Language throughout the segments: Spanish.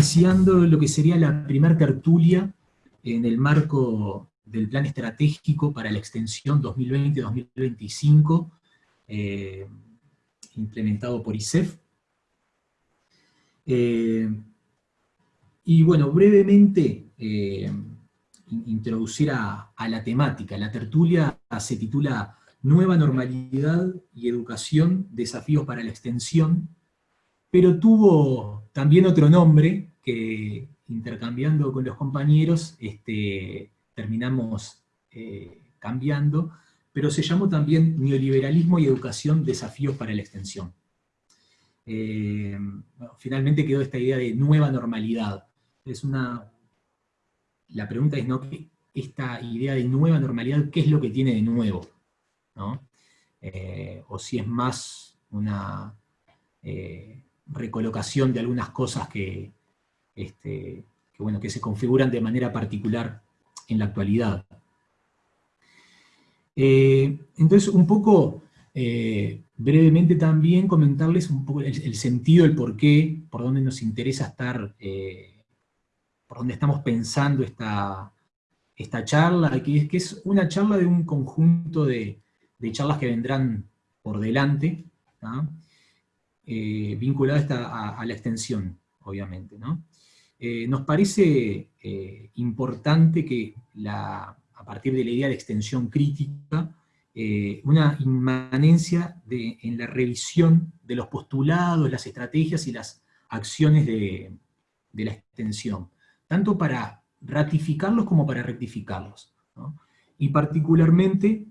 iniciando lo que sería la primera tertulia en el marco del Plan Estratégico para la Extensión 2020-2025, eh, implementado por ISEF. Eh, y bueno, brevemente eh, introducir a, la temática. La tertulia se titula Nueva Normalidad y Educación, Desafíos para la Extensión, pero tuvo también otro nombre que, intercambiando con los compañeros, este, terminamos eh, cambiando, pero se llamó también Neoliberalismo y Educación, Desafíos para la Extensión. Eh, finalmente quedó esta idea de nueva normalidad. Es una, la pregunta es, ¿no? esta idea de nueva normalidad, ¿qué es lo que tiene de nuevo? Eh, o si es más una recolocación de algunas cosas que, este, que, bueno, que se configuran de manera particular en la actualidad. Eh, entonces, un poco, eh, brevemente también comentarles un poco el, sentido, el porqué, por dónde nos interesa estar, eh, por dónde estamos pensando esta, esta charla, que es, que es una charla de un conjunto de, charlas que vendrán por delante, vinculadas a, a, la extensión, obviamente. ¿no? Eh, nos parece eh, importante que a partir de la idea de extensión crítica, eh, una inmanencia en la revisión de los postulados, las estrategias y las acciones de, la extensión, tanto para ratificarlos como para rectificarlos. Y particularmente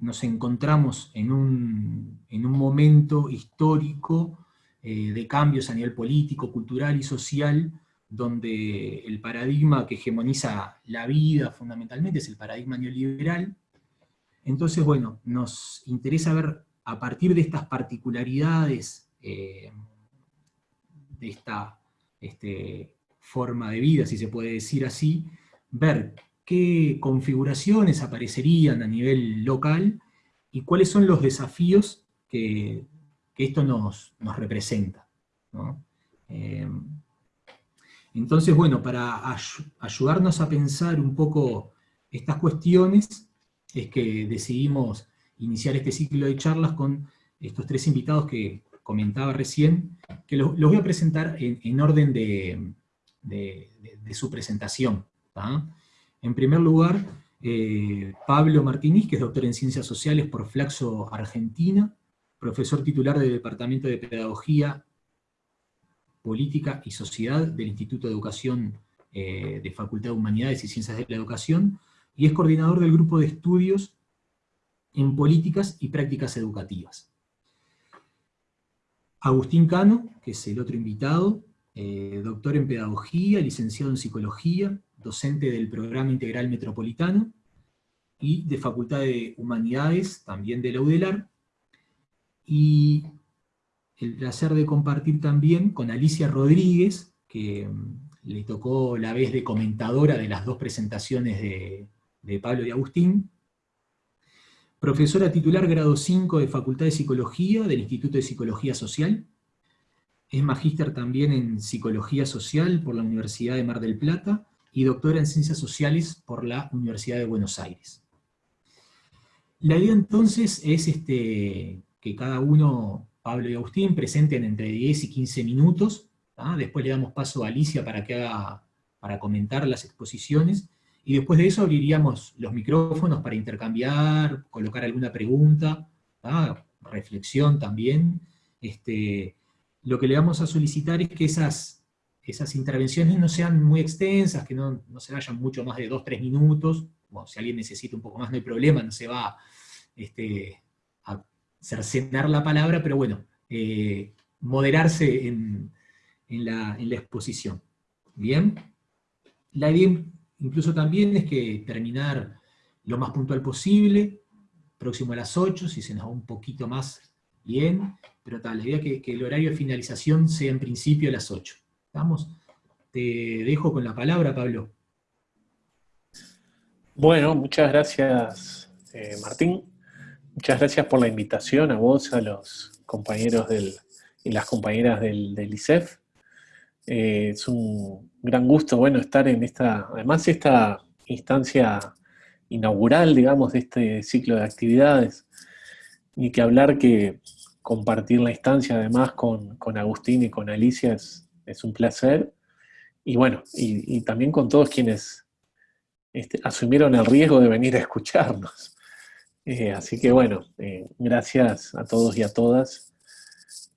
nos encontramos en un, en un momento histórico eh, de cambios a nivel político, cultural y social, donde el paradigma que hegemoniza la vida fundamentalmente es el paradigma neoliberal. Entonces, bueno, nos interesa ver a partir de estas particularidades eh, de esta este, forma de vida, si se puede decir así, ver qué configuraciones aparecerían a nivel local y cuáles son los desafíos que que esto nos, representa. Eh, entonces, bueno, para ayudarnos a pensar un poco estas cuestiones, es que decidimos iniciar este ciclo de charlas con estos tres invitados que comentaba recién, que los, voy a presentar en, orden de, su presentación. En primer lugar, eh, Pablo Martínez, que es doctor en Ciencias Sociales por Flaxo Argentina, profesor titular del Departamento de Pedagogía, Política y Sociedad del Instituto de Educación eh, de Facultad de Humanidades y Ciencias de la Educación, y es coordinador del Grupo de Estudios en Políticas y Prácticas Educativas. Agustín Cano, que es el otro invitado, eh, doctor en Pedagogía, licenciado en Psicología, docente del Programa Integral Metropolitano, y de Facultad de Humanidades, también de la UDELAR, y el placer de compartir también con Alicia Rodríguez, que mm, le tocó la vez de comentadora de las dos presentaciones de, Pablo y Agustín, profesora titular grado 5 de Facultad de Psicología del Instituto de Psicología Social, es magíster también en Psicología Social por la Universidad de Mar del Plata, y doctora en Ciencias Sociales por la Universidad de Buenos Aires. La idea entonces es este, que cada uno, Pablo y Agustín, presenten entre 10 y 15 minutos, después le damos paso a Alicia para que haga, para comentar las exposiciones, y después de eso abriríamos los micrófonos para intercambiar, colocar alguna pregunta, reflexión también. Este, lo que le vamos a solicitar es que esas, esas intervenciones no sean muy extensas, que no, se vayan mucho más de 2-3 minutos, si alguien necesita un poco más no hay problema, no se va este, cercenar la palabra, pero bueno, eh, moderarse en, la, exposición. Bien, la idea incluso también es que terminar lo más puntual posible, próximo a las 8, si se nos va un poquito más, bien, pero tal, la idea es que, el horario de finalización sea en principio a las 8. ¿Estamos? Te dejo con la palabra, Pablo. Bueno, muchas gracias, eh, Martín. Muchas gracias por la invitación a vos, a los compañeros del, y las compañeras del, ISEF. Eh, es un gran gusto, bueno, estar en esta, además esta instancia inaugural, digamos, de este ciclo de actividades. Ni que hablar que compartir la instancia además con, Agustín y con Alicia es, un placer. Y bueno, y, también con todos quienes este, asumieron el riesgo de venir a escucharnos. Eh, así que bueno, eh, gracias a todos y a todas.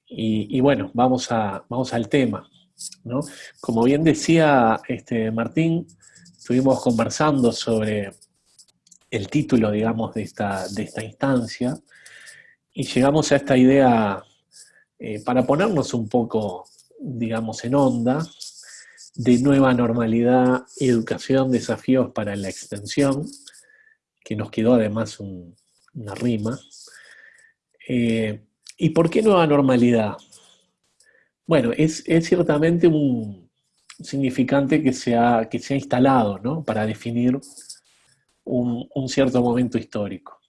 Y, bueno, vamos, a, vamos al tema. ¿no? Como bien decía este, Martín, estuvimos conversando sobre el título, digamos, de esta, de esta instancia, y llegamos a esta idea, eh, para ponernos un poco, digamos, en onda, de nueva normalidad, educación, desafíos para la extensión, que nos quedó además una rima. Eh, ¿Y por qué nueva normalidad? Bueno, es, ciertamente un significante que se ha, que se ha instalado ¿no? para definir un, cierto momento histórico.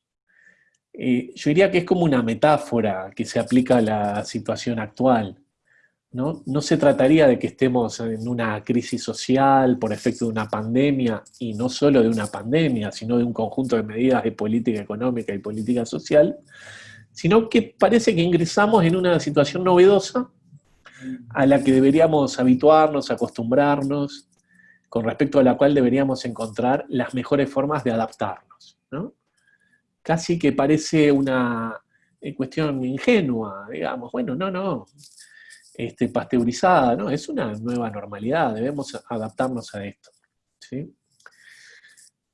Eh, yo diría que es como una metáfora que se aplica a la situación actual. ¿No? no se trataría de que estemos en una crisis social por efecto de una pandemia, y no solo de una pandemia, sino de un conjunto de medidas de política económica y política social, sino que parece que ingresamos en una situación novedosa a la que deberíamos habituarnos, acostumbrarnos, con respecto a la cual deberíamos encontrar las mejores formas de adaptarnos. Casi que parece una eh, cuestión ingenua, digamos, bueno, no, no, este, pasteurizada, ¿no? Es una nueva normalidad, debemos adaptarnos a esto.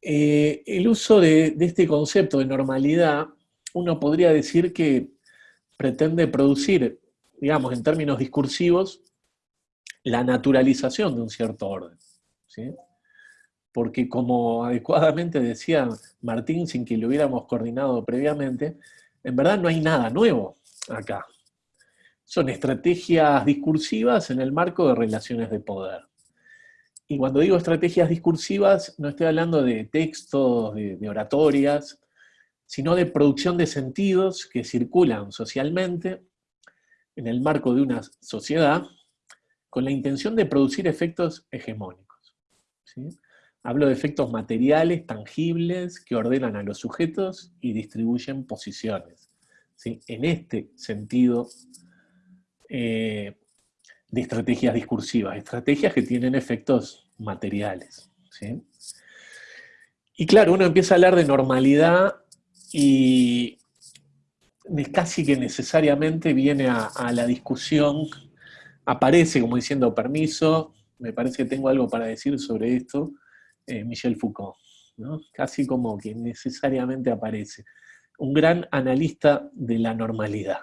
Eh, el uso de, de, este concepto de normalidad, uno podría decir que pretende producir, digamos, en términos discursivos, la naturalización de un cierto orden. Porque como adecuadamente decía Martín, sin que lo hubiéramos coordinado previamente, en verdad no hay nada nuevo acá. Son estrategias discursivas en el marco de relaciones de poder. Y cuando digo estrategias discursivas, no estoy hablando de textos, de, oratorias, sino de producción de sentidos que circulan socialmente en el marco de una sociedad con la intención de producir efectos hegemónicos. Hablo de efectos materiales, tangibles, que ordenan a los sujetos y distribuyen posiciones. En este sentido eh, de estrategias discursivas, estrategias que tienen efectos materiales. Y claro, uno empieza a hablar de normalidad y casi que necesariamente viene a, la discusión, aparece como diciendo permiso, me parece que tengo algo para decir sobre esto, eh, Michel Foucault, casi como que necesariamente aparece. Un gran analista de la normalidad,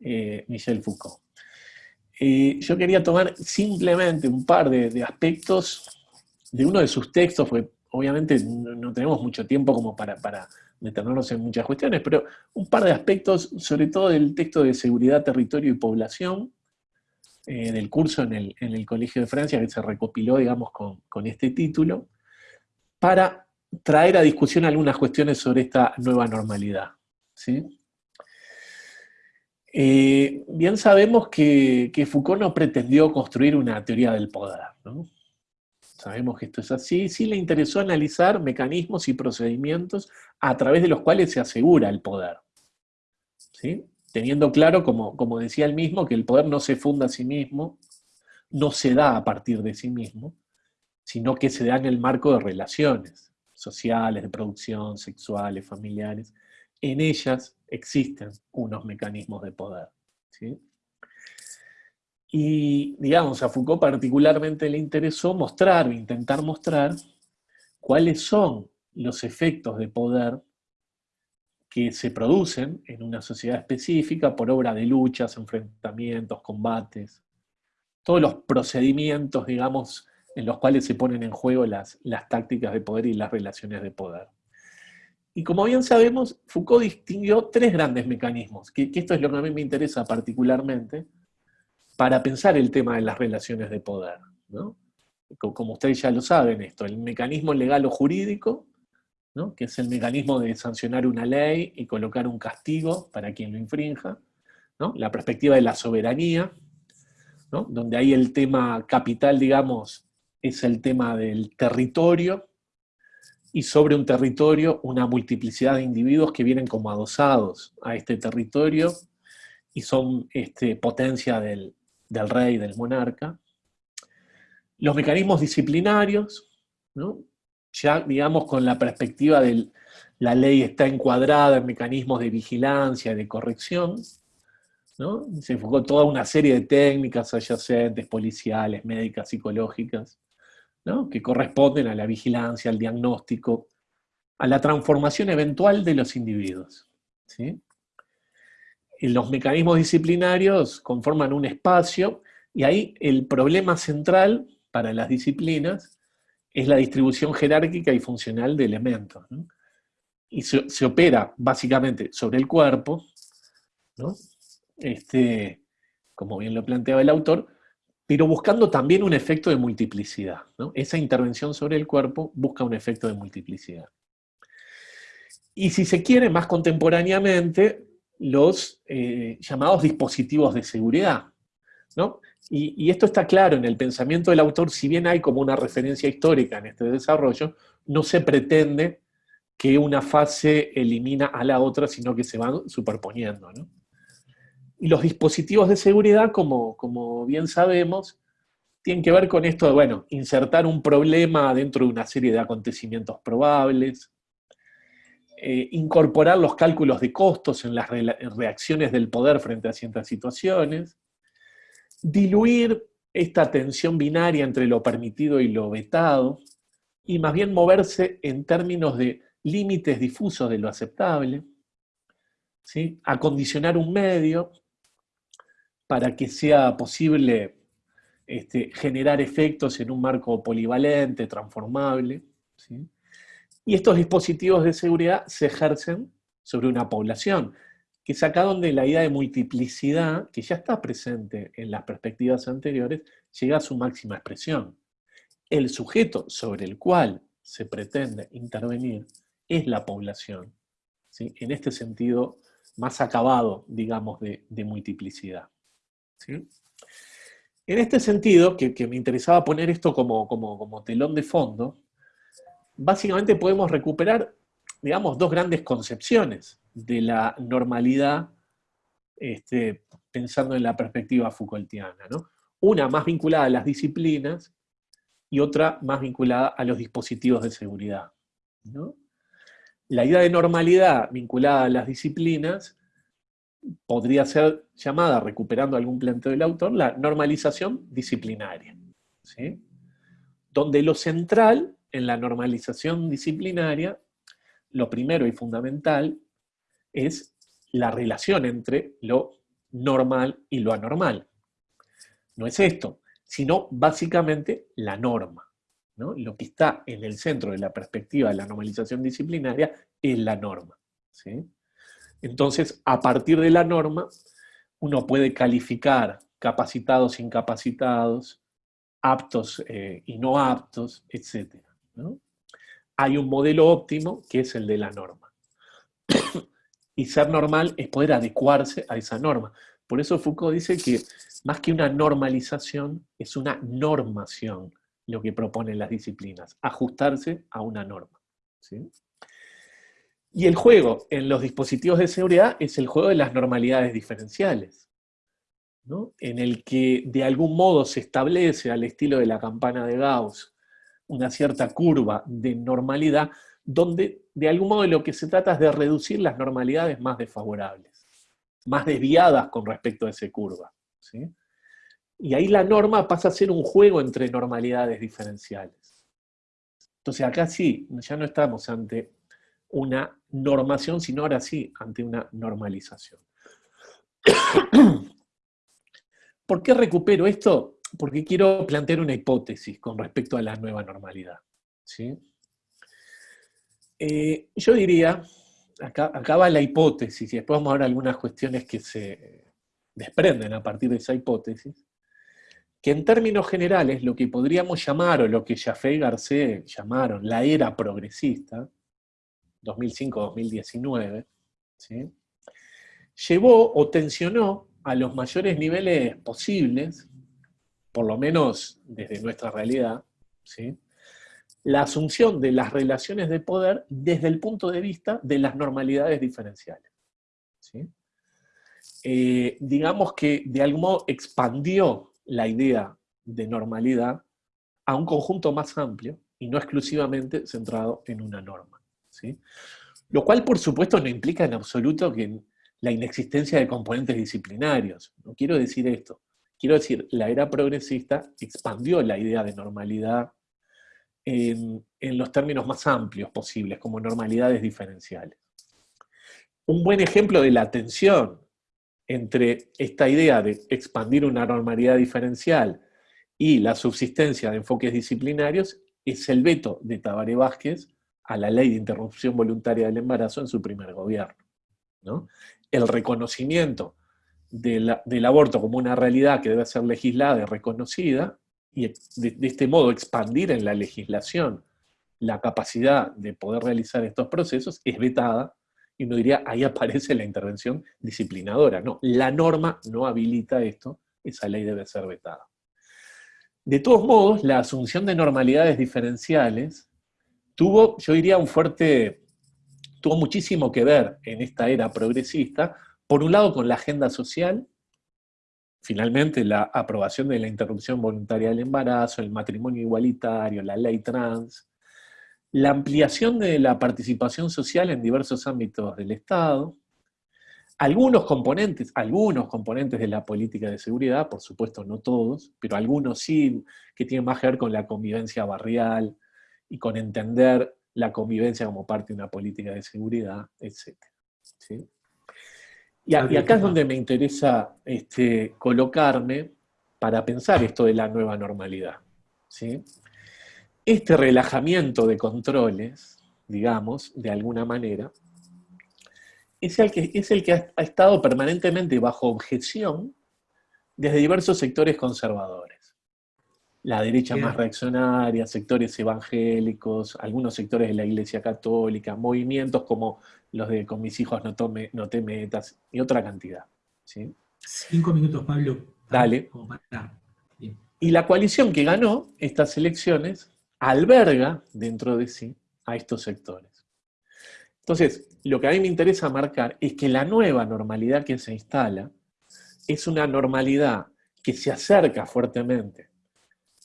eh, Michel Foucault. Eh, yo quería tomar simplemente un par de, aspectos de uno de sus textos, porque obviamente no, tenemos mucho tiempo como para, para meternos en muchas cuestiones, pero un par de aspectos, sobre todo del texto de seguridad, territorio y población, eh, del curso en el, Colegio de Francia, que se recopiló, digamos, con, este título, para traer a discusión algunas cuestiones sobre esta nueva normalidad. Eh, bien sabemos que, Foucault no pretendió construir una teoría del poder, Sabemos que esto es así. Sí le interesó analizar mecanismos y procedimientos a través de los cuales se asegura el poder. ¿sí? teniendo claro, como, como decía él mismo, que el poder no se funda a sí mismo, no se da a partir de sí mismo, sino que se da en el marco de relaciones sociales, de producción, sexuales, familiares. En ellas existen unos mecanismos de poder. Y, digamos, a Foucault particularmente le interesó mostrar o intentar mostrar cuáles son los efectos de poder que se producen en una sociedad específica por obra de luchas, enfrentamientos, combates, todos los procedimientos, digamos, en los cuales se ponen en juego las, las tácticas de poder y las relaciones de poder. Y como bien sabemos, Foucault distinguió tres grandes mecanismos, que, esto es lo que a mí me interesa particularmente, para pensar el tema de las relaciones de poder. Como ustedes ya lo saben esto, el mecanismo legal o jurídico, que es el mecanismo de sancionar una ley y colocar un castigo para quien lo infrinja, la perspectiva de la soberanía, donde ahí el tema capital, digamos, es el tema del territorio, y sobre un territorio una multiplicidad de individuos que vienen como adosados a este territorio y son este, potencia del, del rey, del monarca. Los mecanismos disciplinarios, ya digamos con la perspectiva de la ley está encuadrada en mecanismos de vigilancia, de corrección, se enfocó toda una serie de técnicas adyacentes, policiales, médicas, psicológicas, que corresponden a la vigilancia, al diagnóstico, a la transformación eventual de los individuos. los mecanismos disciplinarios conforman un espacio, y ahí el problema central para las disciplinas es la distribución jerárquica y funcional de elementos. Y se, opera básicamente sobre el cuerpo, este, como bien lo planteaba el autor, pero buscando también un efecto de multiplicidad. Esa intervención sobre el cuerpo busca un efecto de multiplicidad. Y si se quiere, más contemporáneamente, los eh, llamados dispositivos de seguridad. Y, esto está claro en el pensamiento del autor, si bien hay como una referencia histórica en este desarrollo, no se pretende que una fase elimina a la otra, sino que se van superponiendo. Y los dispositivos de seguridad, como, como bien sabemos, tienen que ver con esto de, bueno, insertar un problema dentro de una serie de acontecimientos probables, eh, incorporar los cálculos de costos en las reacciones del poder frente a ciertas situaciones, diluir esta tensión binaria entre lo permitido y lo vetado, y más bien moverse en términos de límites difusos de lo aceptable, ¿sí? acondicionar un medio, para que sea posible este, generar efectos en un marco polivalente, transformable. Y estos dispositivos de seguridad se ejercen sobre una población, que es acá donde la idea de multiplicidad, que ya está presente en las perspectivas anteriores, llega a su máxima expresión. El sujeto sobre el cual se pretende intervenir es la población. En este sentido más acabado, digamos, de multiplicidad. En este sentido, que, me interesaba poner esto como, telón de fondo, básicamente podemos recuperar, digamos, dos grandes concepciones de la normalidad, este, pensando en la perspectiva Foucaultiana. Una más vinculada a las disciplinas y otra más vinculada a los dispositivos de seguridad. La idea de normalidad vinculada a las disciplinas podría ser llamada, recuperando algún planteo del autor, la normalización disciplinaria. Donde lo central en la normalización disciplinaria, lo primero y fundamental, es la relación entre lo normal y lo anormal. No es esto, sino básicamente la norma. Lo que está en el centro de la perspectiva de la normalización disciplinaria es la norma. ¿sí? Entonces, a partir de la norma, uno puede calificar capacitados, incapacitados, aptos eh, y no aptos, etc. Hay un modelo óptimo que es el de la norma. y ser normal es poder adecuarse a esa norma. Por eso Foucault dice que más que una normalización, es una normación lo que proponen las disciplinas, ajustarse a una norma. ¿sí? Y el juego en los dispositivos de seguridad es el juego de las normalidades diferenciales, en el que de algún modo se establece al estilo de la campana de Gauss una cierta curva de normalidad, donde de algún modo lo que se trata es de reducir las normalidades más desfavorables, más desviadas con respecto a esa curva. Y ahí la norma pasa a ser un juego entre normalidades diferenciales. Entonces acá sí, ya no estamos ante una normación, sino ahora sí ante una normalización. ¿Por qué recupero esto? Porque quiero plantear una hipótesis con respecto a la nueva normalidad. ¿sí? Eh, yo diría, acá, acá, va la hipótesis, y después vamos a ver algunas cuestiones que se desprenden a partir de esa hipótesis, que en términos generales lo que podríamos llamar, o lo que Jaffe y Garcés llamaron la era progresista, 2005-2019, llevó o tensionó a los mayores niveles posibles por lo menos desde nuestra realidad, ¿sí? la asunción de las relaciones de poder desde el punto de vista de las normalidades diferenciales. Eh, digamos que de algún modo expandió la idea de normalidad a un conjunto más amplio y no exclusivamente centrado en una norma. Lo cual, por supuesto, no implica en absoluto que la inexistencia de componentes disciplinarios. No quiero decir esto. Quiero decir, la era progresista expandió la idea de normalidad en, los términos más amplios posibles, como normalidades diferenciales. Un buen ejemplo de la tensión entre esta idea de expandir una normalidad diferencial y la subsistencia de enfoques disciplinarios es el veto de Tabaré Vázquez a la ley de interrupción voluntaria del embarazo en su primer gobierno. El reconocimiento del aborto como una realidad que debe ser legislada y reconocida, y de, este modo expandir en la legislación la capacidad de poder realizar estos procesos, es vetada, y uno diría, ahí aparece la intervención disciplinadora. No, la norma no habilita esto, esa ley debe ser vetada. De todos modos, la asunción de normalidades diferenciales tuvo, yo diría, un fuerte, tuvo muchísimo que ver en esta era progresista, por un lado con la agenda social, finalmente la aprobación de la interrupción voluntaria del embarazo, el matrimonio igualitario, la ley trans, la ampliación de la participación social en diversos ámbitos del Estado, algunos componentes, algunos componentes de la política de seguridad, por supuesto no todos, pero algunos sí, que tienen más que ver con la convivencia barrial, y con entender la convivencia como parte de una política de seguridad, etc. Y, acá es donde me interesa este, colocarme para pensar esto de la nueva normalidad. Este relajamiento de controles, digamos, de alguna manera, es el que, es el que ha estado permanentemente bajo objeción desde diversos sectores conservadores la derecha más reaccionaria, sectores evangélicos, algunos sectores de la Iglesia Católica, movimientos como los de Con mis hijos no, tome, no te metas, y otra cantidad. ¿sí? Cinco minutos, Pablo. Dale. Y la coalición que ganó estas elecciones alberga dentro de sí a estos sectores. Entonces, lo que a mí me interesa marcar es que la nueva normalidad que se instala es una normalidad que se acerca fuertemente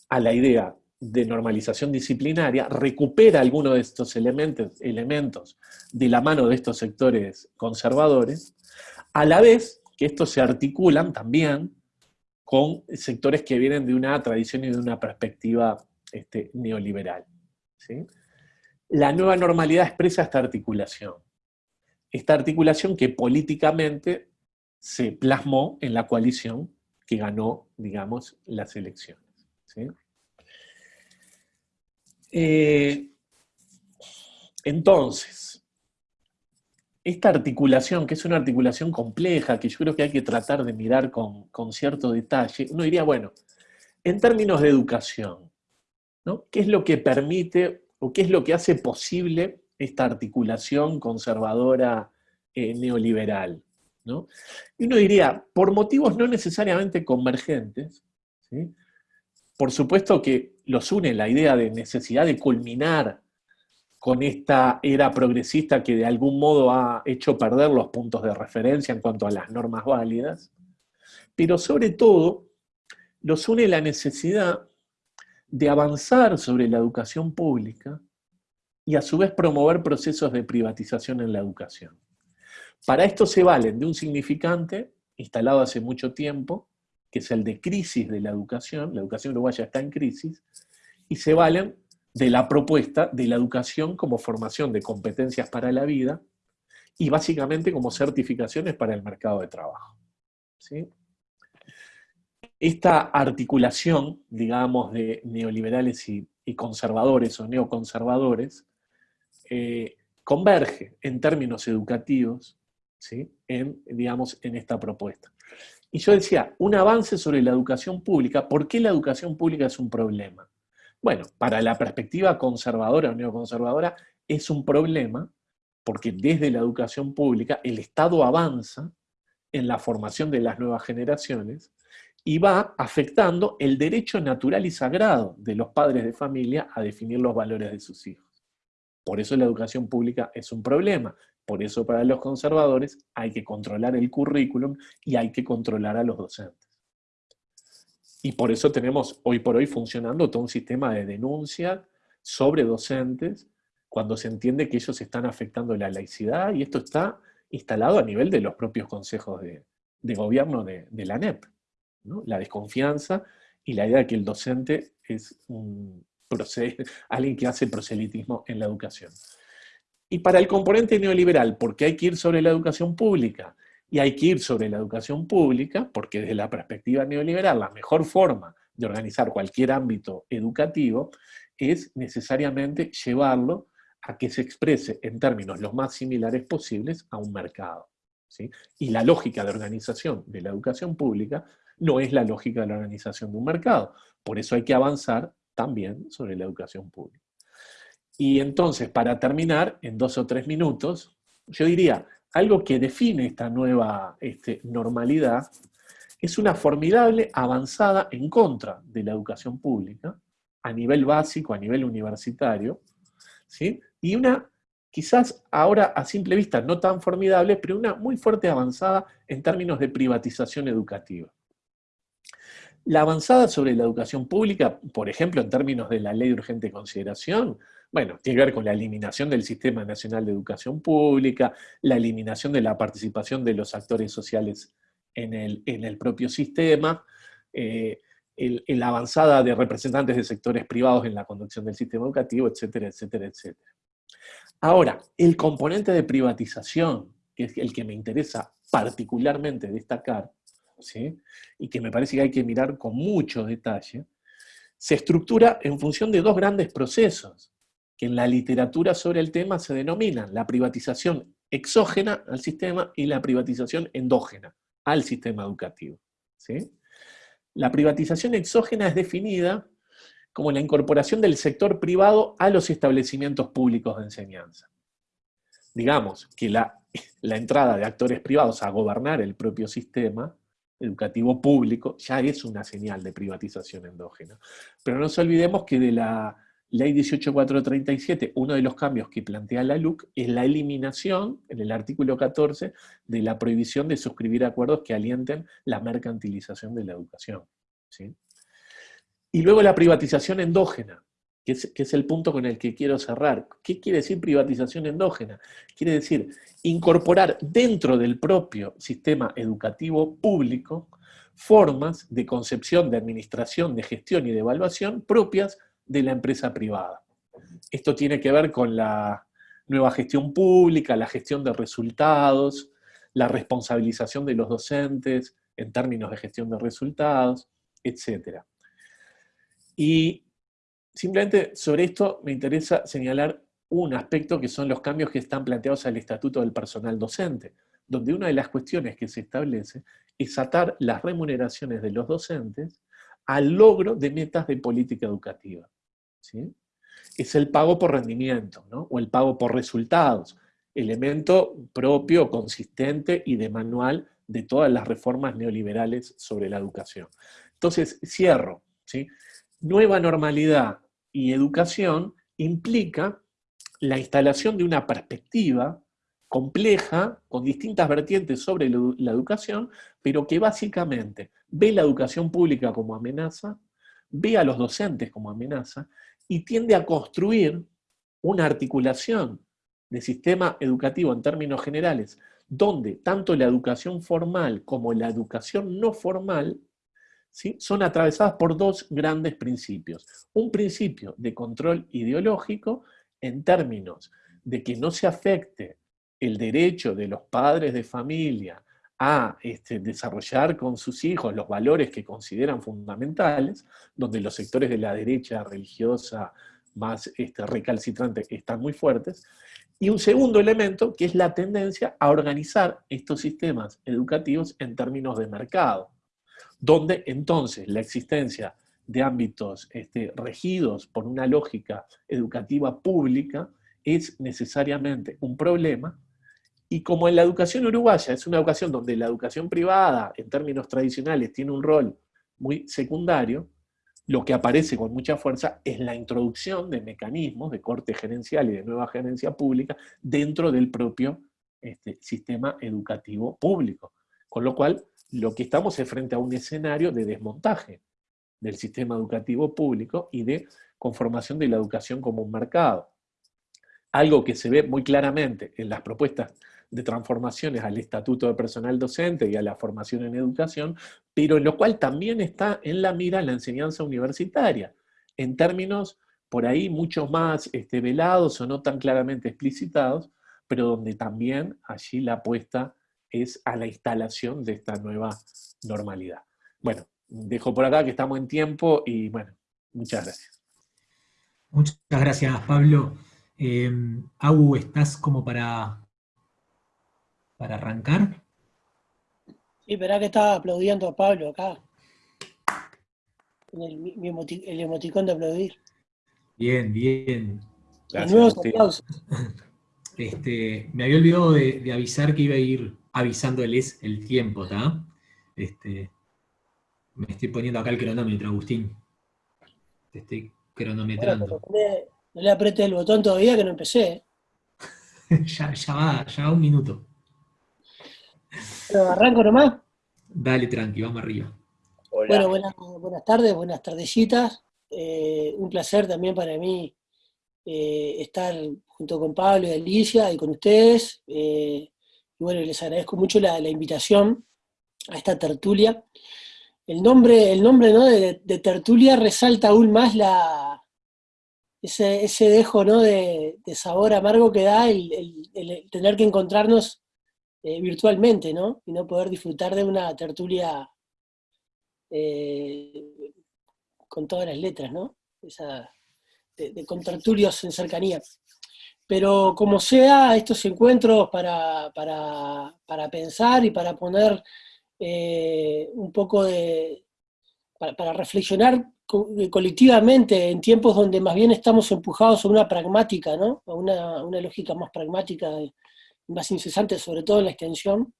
a la idea de normalización disciplinaria, recupera algunos de estos elementos, elementos de la mano de estos sectores conservadores, a la vez que estos se articulan también con sectores que vienen de una tradición y de una perspectiva este, neoliberal. La nueva normalidad expresa esta articulación. Esta articulación que políticamente se plasmó en la coalición que ganó, digamos, las elecciones. Eh, entonces, esta articulación, que es una articulación compleja, que yo creo que hay que tratar de mirar con, cierto detalle, uno diría, bueno, en términos de educación, ¿no? ¿qué es lo que permite o qué es lo que hace posible esta articulación conservadora eh, neoliberal? ¿no? Y uno diría, por motivos no necesariamente convergentes, ¿sí? Por supuesto que los une la idea de necesidad de culminar con esta era progresista que de algún modo ha hecho perder los puntos de referencia en cuanto a las normas válidas, pero sobre todo los une la necesidad de avanzar sobre la educación pública y a su vez promover procesos de privatización en la educación. Para esto se valen de un significante instalado hace mucho tiempo, que es el de crisis de la educación, la educación uruguaya está en crisis, y se valen de la propuesta de la educación como formación de competencias para la vida y básicamente como certificaciones para el mercado de trabajo. Esta articulación, digamos, de neoliberales y, conservadores o neoconservadores, eh, converge en términos educativos ¿sí? en, digamos, en esta propuesta. Y yo decía, un avance sobre la educación pública, ¿por qué la educación pública es un problema? Bueno, para la perspectiva conservadora o neoconservadora es un problema porque desde la educación pública el Estado avanza en la formación de las nuevas generaciones y va afectando el derecho natural y sagrado de los padres de familia a definir los valores de sus hijos. Por eso la educación pública es un problema. Por eso para los conservadores hay que controlar el currículum y hay que controlar a los docentes. Y por eso tenemos hoy por hoy funcionando todo un sistema de denuncia sobre docentes cuando se entiende que ellos están afectando la laicidad y esto está instalado a nivel de los propios consejos de, gobierno de, la NEP. La desconfianza y la idea de que el docente es un alguien que hace proselitismo en la educación. Y para el componente neoliberal, porque hay que ir sobre la educación pública, y hay que ir sobre la educación pública, porque desde la perspectiva neoliberal la mejor forma de organizar cualquier ámbito educativo es necesariamente llevarlo a que se exprese en términos los más similares posibles a un mercado. ¿sí? Y la lógica de organización de la educación pública no es la lógica de la organización de un mercado. Por eso hay que avanzar también sobre la educación pública. Y entonces, para terminar, en dos o tres minutos, yo diría, algo que define esta nueva este, normalidad es una formidable avanzada en contra de la educación pública, a nivel básico, a nivel universitario, ¿sí? y una, quizás ahora a simple vista no tan formidable, pero una muy fuerte avanzada en términos de privatización educativa. La avanzada sobre la educación pública, por ejemplo, en términos de la ley de urgente consideración, bueno, tiene que ver con la eliminación del Sistema Nacional de Educación Pública, la eliminación de la participación de los actores sociales en el, propio sistema, eh, la avanzada de representantes de sectores privados en la conducción del sistema educativo, etcétera, etcétera, etcétera. Ahora, el componente de privatización, que es el que me interesa particularmente destacar, y que me parece que hay que mirar con mucho detalle, se estructura en función de dos grandes procesos, que en la literatura sobre el tema se denominan la privatización exógena al sistema y la privatización endógena al sistema educativo. La privatización exógena es definida como la incorporación del sector privado a los establecimientos públicos de enseñanza. Digamos que la, la entrada de actores privados a gobernar el propio sistema educativo público, ya es una señal de privatización endógena. Pero no nos olvidemos que de la ley 18437, uno de los cambios que plantea la LUC es la eliminación, en el artículo 14, de la prohibición de suscribir acuerdos que alienten la mercantilización de la educación. Y luego la privatización endógena, que es, el punto con el que quiero cerrar. ¿Qué quiere decir privatización endógena? Quiere decir incorporar dentro del propio sistema educativo público formas de concepción, de administración, de gestión y de evaluación propias de la empresa privada. Esto tiene que ver con la nueva gestión pública, la gestión de resultados, la responsabilización de los docentes en términos de gestión de resultados, etc. Y Simplemente sobre esto me interesa señalar un aspecto que son los cambios que están planteados al Estatuto del Personal Docente, donde una de las cuestiones que se establece es atar las remuneraciones de los docentes al logro de metas de política educativa. Es el pago por rendimiento, o el pago por resultados, elemento propio, consistente y de manual de todas las reformas neoliberales sobre la educación. Entonces, cierro. ¿sí? Nueva normalidad y educación implica la instalación de una perspectiva compleja, con distintas vertientes sobre la educación, pero que básicamente ve la educación pública como amenaza, ve a los docentes como amenaza, y tiende a construir una articulación de sistema educativo en términos generales, donde tanto la educación formal como la educación no formal son atravesadas por dos grandes principios. Un principio de control ideológico en términos de que no se afecte el derecho de los padres de familia a este, desarrollar con sus hijos los valores que consideran fundamentales, donde los sectores de la derecha religiosa más este, recalcitrante están muy fuertes, y un segundo elemento que es la tendencia a organizar estos sistemas educativos en términos de mercado, donde entonces la existencia de ámbitos este, regidos por una lógica educativa pública es necesariamente un problema, y como en la educación uruguaya es una educación donde la educación privada, en términos tradicionales, tiene un rol muy secundario, lo que aparece con mucha fuerza es la introducción de mecanismos de corte gerencial y de nueva gerencia pública dentro del propio este, sistema educativo público. Con lo cual, lo que estamos es frente a un escenario de desmontaje del sistema educativo público y de conformación de la educación como un mercado. Algo que se ve muy claramente en las propuestas de transformaciones al estatuto de personal docente y a la formación en educación, pero lo cual también está en la mira la enseñanza universitaria, en términos por ahí mucho más este, velados o no tan claramente explicitados, pero donde también allí la apuesta es a la instalación de esta nueva normalidad. Bueno, dejo por acá que estamos en tiempo y bueno, muchas gracias. Muchas gracias, Pablo. Eh, ¿estás como para para arrancar. Sí, verá que estaba aplaudiendo a Pablo acá. El, el emoticón de aplaudir. Bien, bien. nuevos aplausos. Este, me había olvidado de, avisar que iba a ir avisándoles el tiempo, ¿está? Este, me estoy poniendo acá el cronómetro, Agustín. Te estoy cronometrando. no, le, apreté el botón todavía que no empecé. ya, ya va, ya va un minuto. ¿Arranco nomás? Dale, tranqui, vamos arriba. Bueno, buenas, tardes, buenas tardecitas. Eh, un placer también para mí eh, estar junto con Pablo y Alicia y con ustedes. Eh, y bueno, les agradezco mucho la, invitación a esta tertulia. El nombre, el nombre de, tertulia resalta aún más la, ese, dejo ¿no? de, sabor amargo que da el tener que encontrarnos eh, virtualmente, ¿no? Y no poder disfrutar de una tertulia eh, con todas las letras, ¿no? De, con tertulios en cercanía. Pero como sea, estos encuentros para, pensar y para poner eh, un poco de... para, reflexionar colectivamente en tiempos donde más bien estamos empujados a una pragmática, ¿no? A una, una lógica más pragmática de, más incesante, sobre todo en la extensión,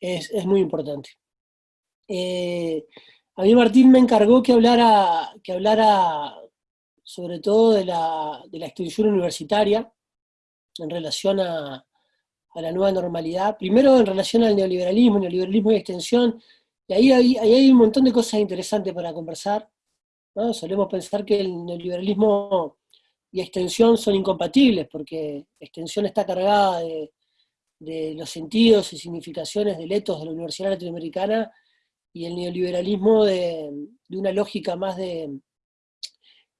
es, muy importante. Eh, a mí Martín me encargó que hablara, que hablara sobre todo de la, extensión universitaria en relación a, la nueva normalidad. Primero en relación al neoliberalismo, neoliberalismo y extensión, y ahí hay, ahí hay un montón de cosas interesantes para conversar. Solemos pensar que el neoliberalismo y extensión son incompatibles, porque extensión está cargada de, los sentidos y significaciones de letos de la Universidad Latinoamericana y el neoliberalismo de, una lógica más de,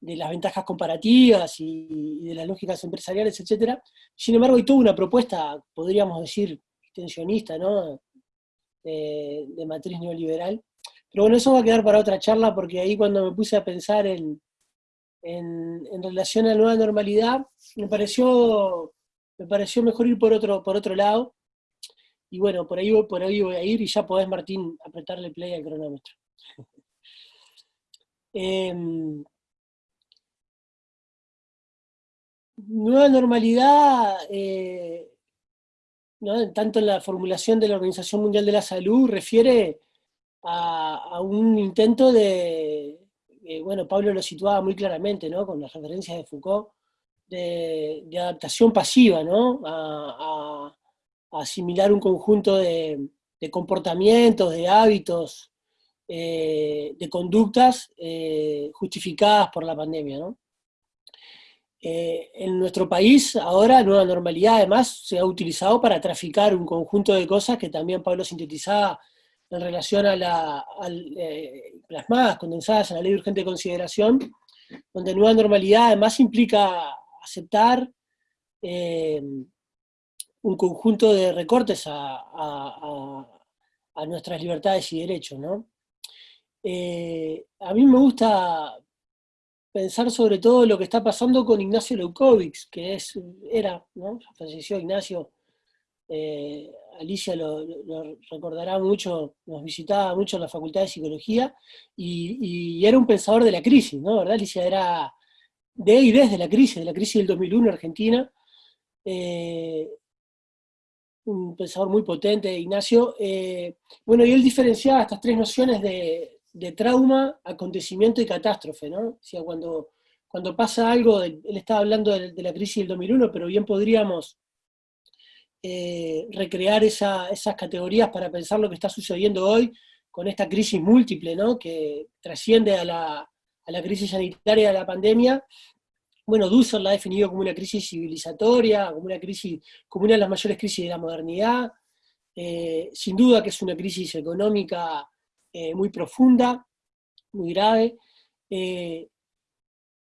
las ventajas comparativas y, de las lógicas empresariales, etc. Sin embargo, hay toda una propuesta, podríamos decir, extensionista, ¿no? de, de matriz neoliberal. Pero bueno, eso va a quedar para otra charla, porque ahí cuando me puse a pensar en, en, relación a la nueva normalidad, me pareció, me pareció mejor ir por otro, por otro lado. Y bueno, por ahí, por ahí voy a ir y ya podés, Martín, apretarle play al cronómetro. Em, nueva normalidad, eh, tanto en la formulación de la Organización Mundial de la Salud, refiere a un intento de, eh, bueno, Pablo lo situaba muy claramente, ¿no? Con las referencias de Foucault, de, adaptación pasiva, ¿no? A, asimilar un conjunto de, comportamientos, de hábitos, eh, de conductas eh, justificadas por la pandemia, ¿no? en nuestro país ahora Nueva Normalidad además se ha utilizado para traficar un conjunto de cosas que también Pablo sintetizaba en relación a, la, eh, plasmadas, condensadas en la ley de urgente consideración, donde nueva normalidad además implica aceptar eh, un conjunto de recortes a, nuestras libertades y derechos. Eh, a mí me gusta pensar sobre todo lo que está pasando con Ignacio Leukovics, que es, era, ¿no? falleció Ignacio Alicia lo, recordará mucho, nos visitaba mucho en la Facultad de Psicología, y, era un pensador de la crisis, ¿no? Alicia era de y desde la crisis, de la crisis del 2001 en Argentina, eh, un pensador muy potente, Ignacio. Eh, bueno, y él diferenciaba estas tres nociones de, de trauma, acontecimiento y catástrofe, ¿no? O sea, cuando, cuando pasa algo, él estaba hablando de, la crisis del 2001, pero bien podríamos eh, recrear esas categorías para pensar lo que está sucediendo hoy con esta crisis múltiple, ¿no? Que trasciende a la, crisis sanitaria de la pandemia bueno, Dussel la ha definido como una crisis civilizatoria, como una crisis, como una de las mayores crisis de la modernidad. Eh, sin duda que es una crisis económica eh, muy profunda, muy grave.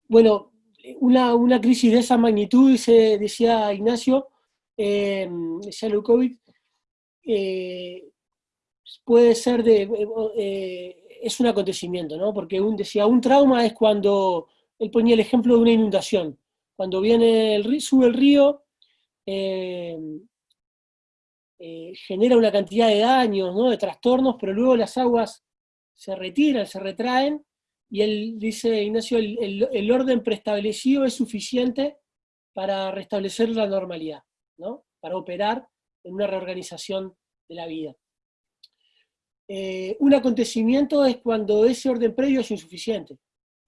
Bueno, una, crisis de esa magnitud, decía Ignacio, decía Lukovic, puede ser de, es un acontecimiento, ¿no? Porque un, decía, un trauma es cuando él ponía el ejemplo de una inundación. Cuando viene el sube el río, eh, eh, genera una cantidad de daños, ¿no? de trastornos, pero luego las aguas se retiran, se retraen, y él dice, Ignacio, el, orden preestablecido es suficiente para restablecer la normalidad, para operar en una reorganización de la vida. Eh, un acontecimiento es cuando ese orden previo es insuficiente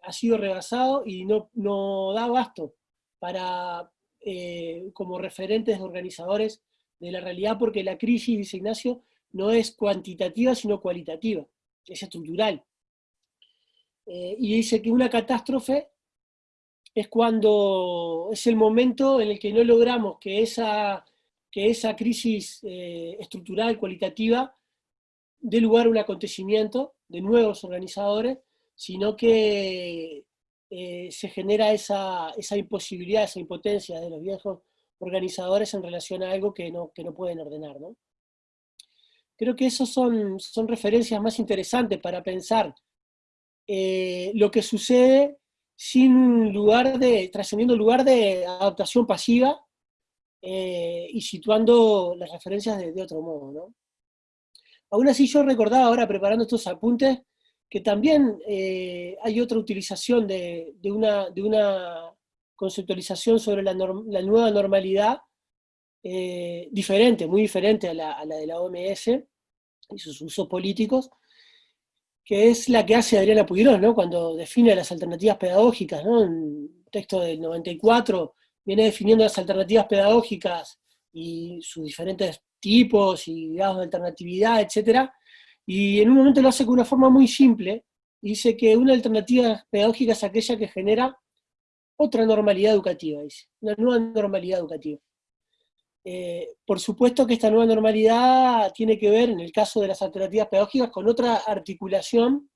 ha sido rebasado y no, no da abasto para, eh, como referentes organizadores de la realidad, porque la crisis, dice Ignacio, no es cuantitativa, sino cualitativa, es estructural. Eh, y dice que una catástrofe es cuando es el momento en el que no logramos que esa, que esa crisis eh, estructural, cualitativa, dé lugar a un acontecimiento de nuevos organizadores sino que eh, se genera esa, imposibilidad, esa impotencia de los viejos organizadores en relación a algo que no, que no pueden ordenar. ¿no? Creo que esas son, son referencias más interesantes para pensar eh, lo que sucede sin lugar de, trascendiendo lugar de adaptación pasiva eh, y situando las referencias de, otro modo. Aún así yo recordaba ahora preparando estos apuntes que también eh, hay otra utilización de, una, de, una, conceptualización sobre la, nueva normalidad eh, diferente, muy diferente a la, de la OMS y sus usos políticos, que es la que hace Adriana Puigdón, ¿no? cuando define las alternativas pedagógicas, ¿no? en texto del 94, viene definiendo las alternativas pedagógicas y sus diferentes tipos y grados de alternatividad, etcétera, y en un momento lo hace con una forma muy simple, dice que una alternativa pedagógica es aquella que genera otra normalidad educativa, dice, una nueva normalidad educativa. Eh, por supuesto que esta nueva normalidad tiene que ver, en el caso de las alternativas pedagógicas, con otra articulación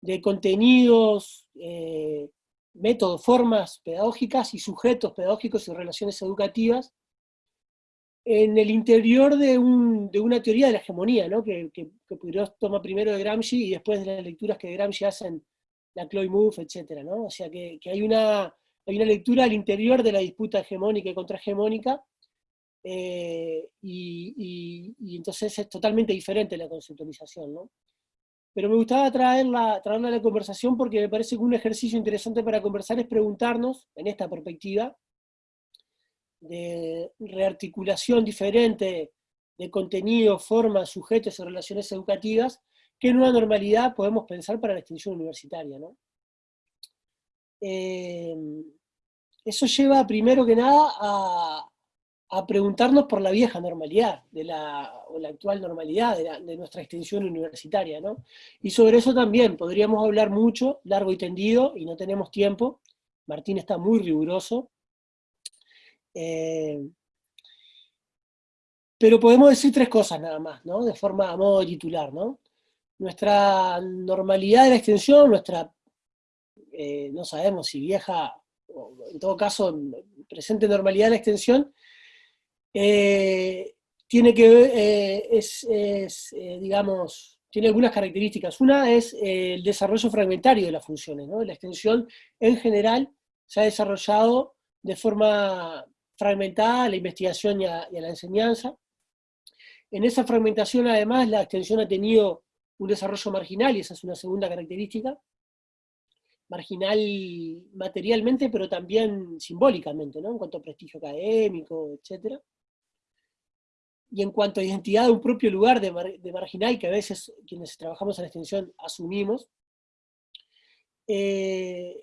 de contenidos, eh, métodos, formas pedagógicas y sujetos pedagógicos y relaciones educativas, en el interior de, una teoría de la hegemonía, ¿no? que, que, toma primero de Gramsci y después de las lecturas que Gramsci hacen, la Chloe Mouffe, etc. ¿no? O sea que, hay, una, hay, una, lectura al interior de la disputa hegemónica y contrahegemónica, eh, y, entonces es totalmente diferente la conceptualización. ¿no? Pero me gustaba traerla, traerla a la conversación porque me parece que un ejercicio interesante para conversar es preguntarnos, en esta perspectiva, de rearticulación diferente de contenido, formas, sujetos y relaciones educativas, ¿qué nueva normalidad podemos pensar para la extensión universitaria? ¿no? Eh, eso lleva primero que nada a, preguntarnos por la vieja normalidad, de la, o la actual normalidad de, nuestra extensión universitaria. ¿no? Y sobre eso también podríamos hablar mucho, largo y tendido, y no tenemos tiempo. Martín está muy riguroso, eh, pero podemos decir tres cosas nada más, ¿no? De forma, a modo titular, ¿no? Nuestra normalidad de la extensión, nuestra, eh, no sabemos si vieja, o en todo caso, presente normalidad de la extensión, eh, tiene que ver, es, digamos, tiene algunas características. Una es el desarrollo fragmentario de las funciones, ¿no? La extensión, en general, se ha desarrollado de forma fragmentada a la investigación y a, la enseñanza. En esa fragmentación, además, la extensión ha tenido un desarrollo marginal, y esa es una segunda característica, marginal materialmente, pero también simbólicamente, ¿no? en cuanto a prestigio académico, etc. y en cuanto a identidad de un propio lugar de, marginal, que a veces quienes trabajamos en la extensión asumimos. Eh,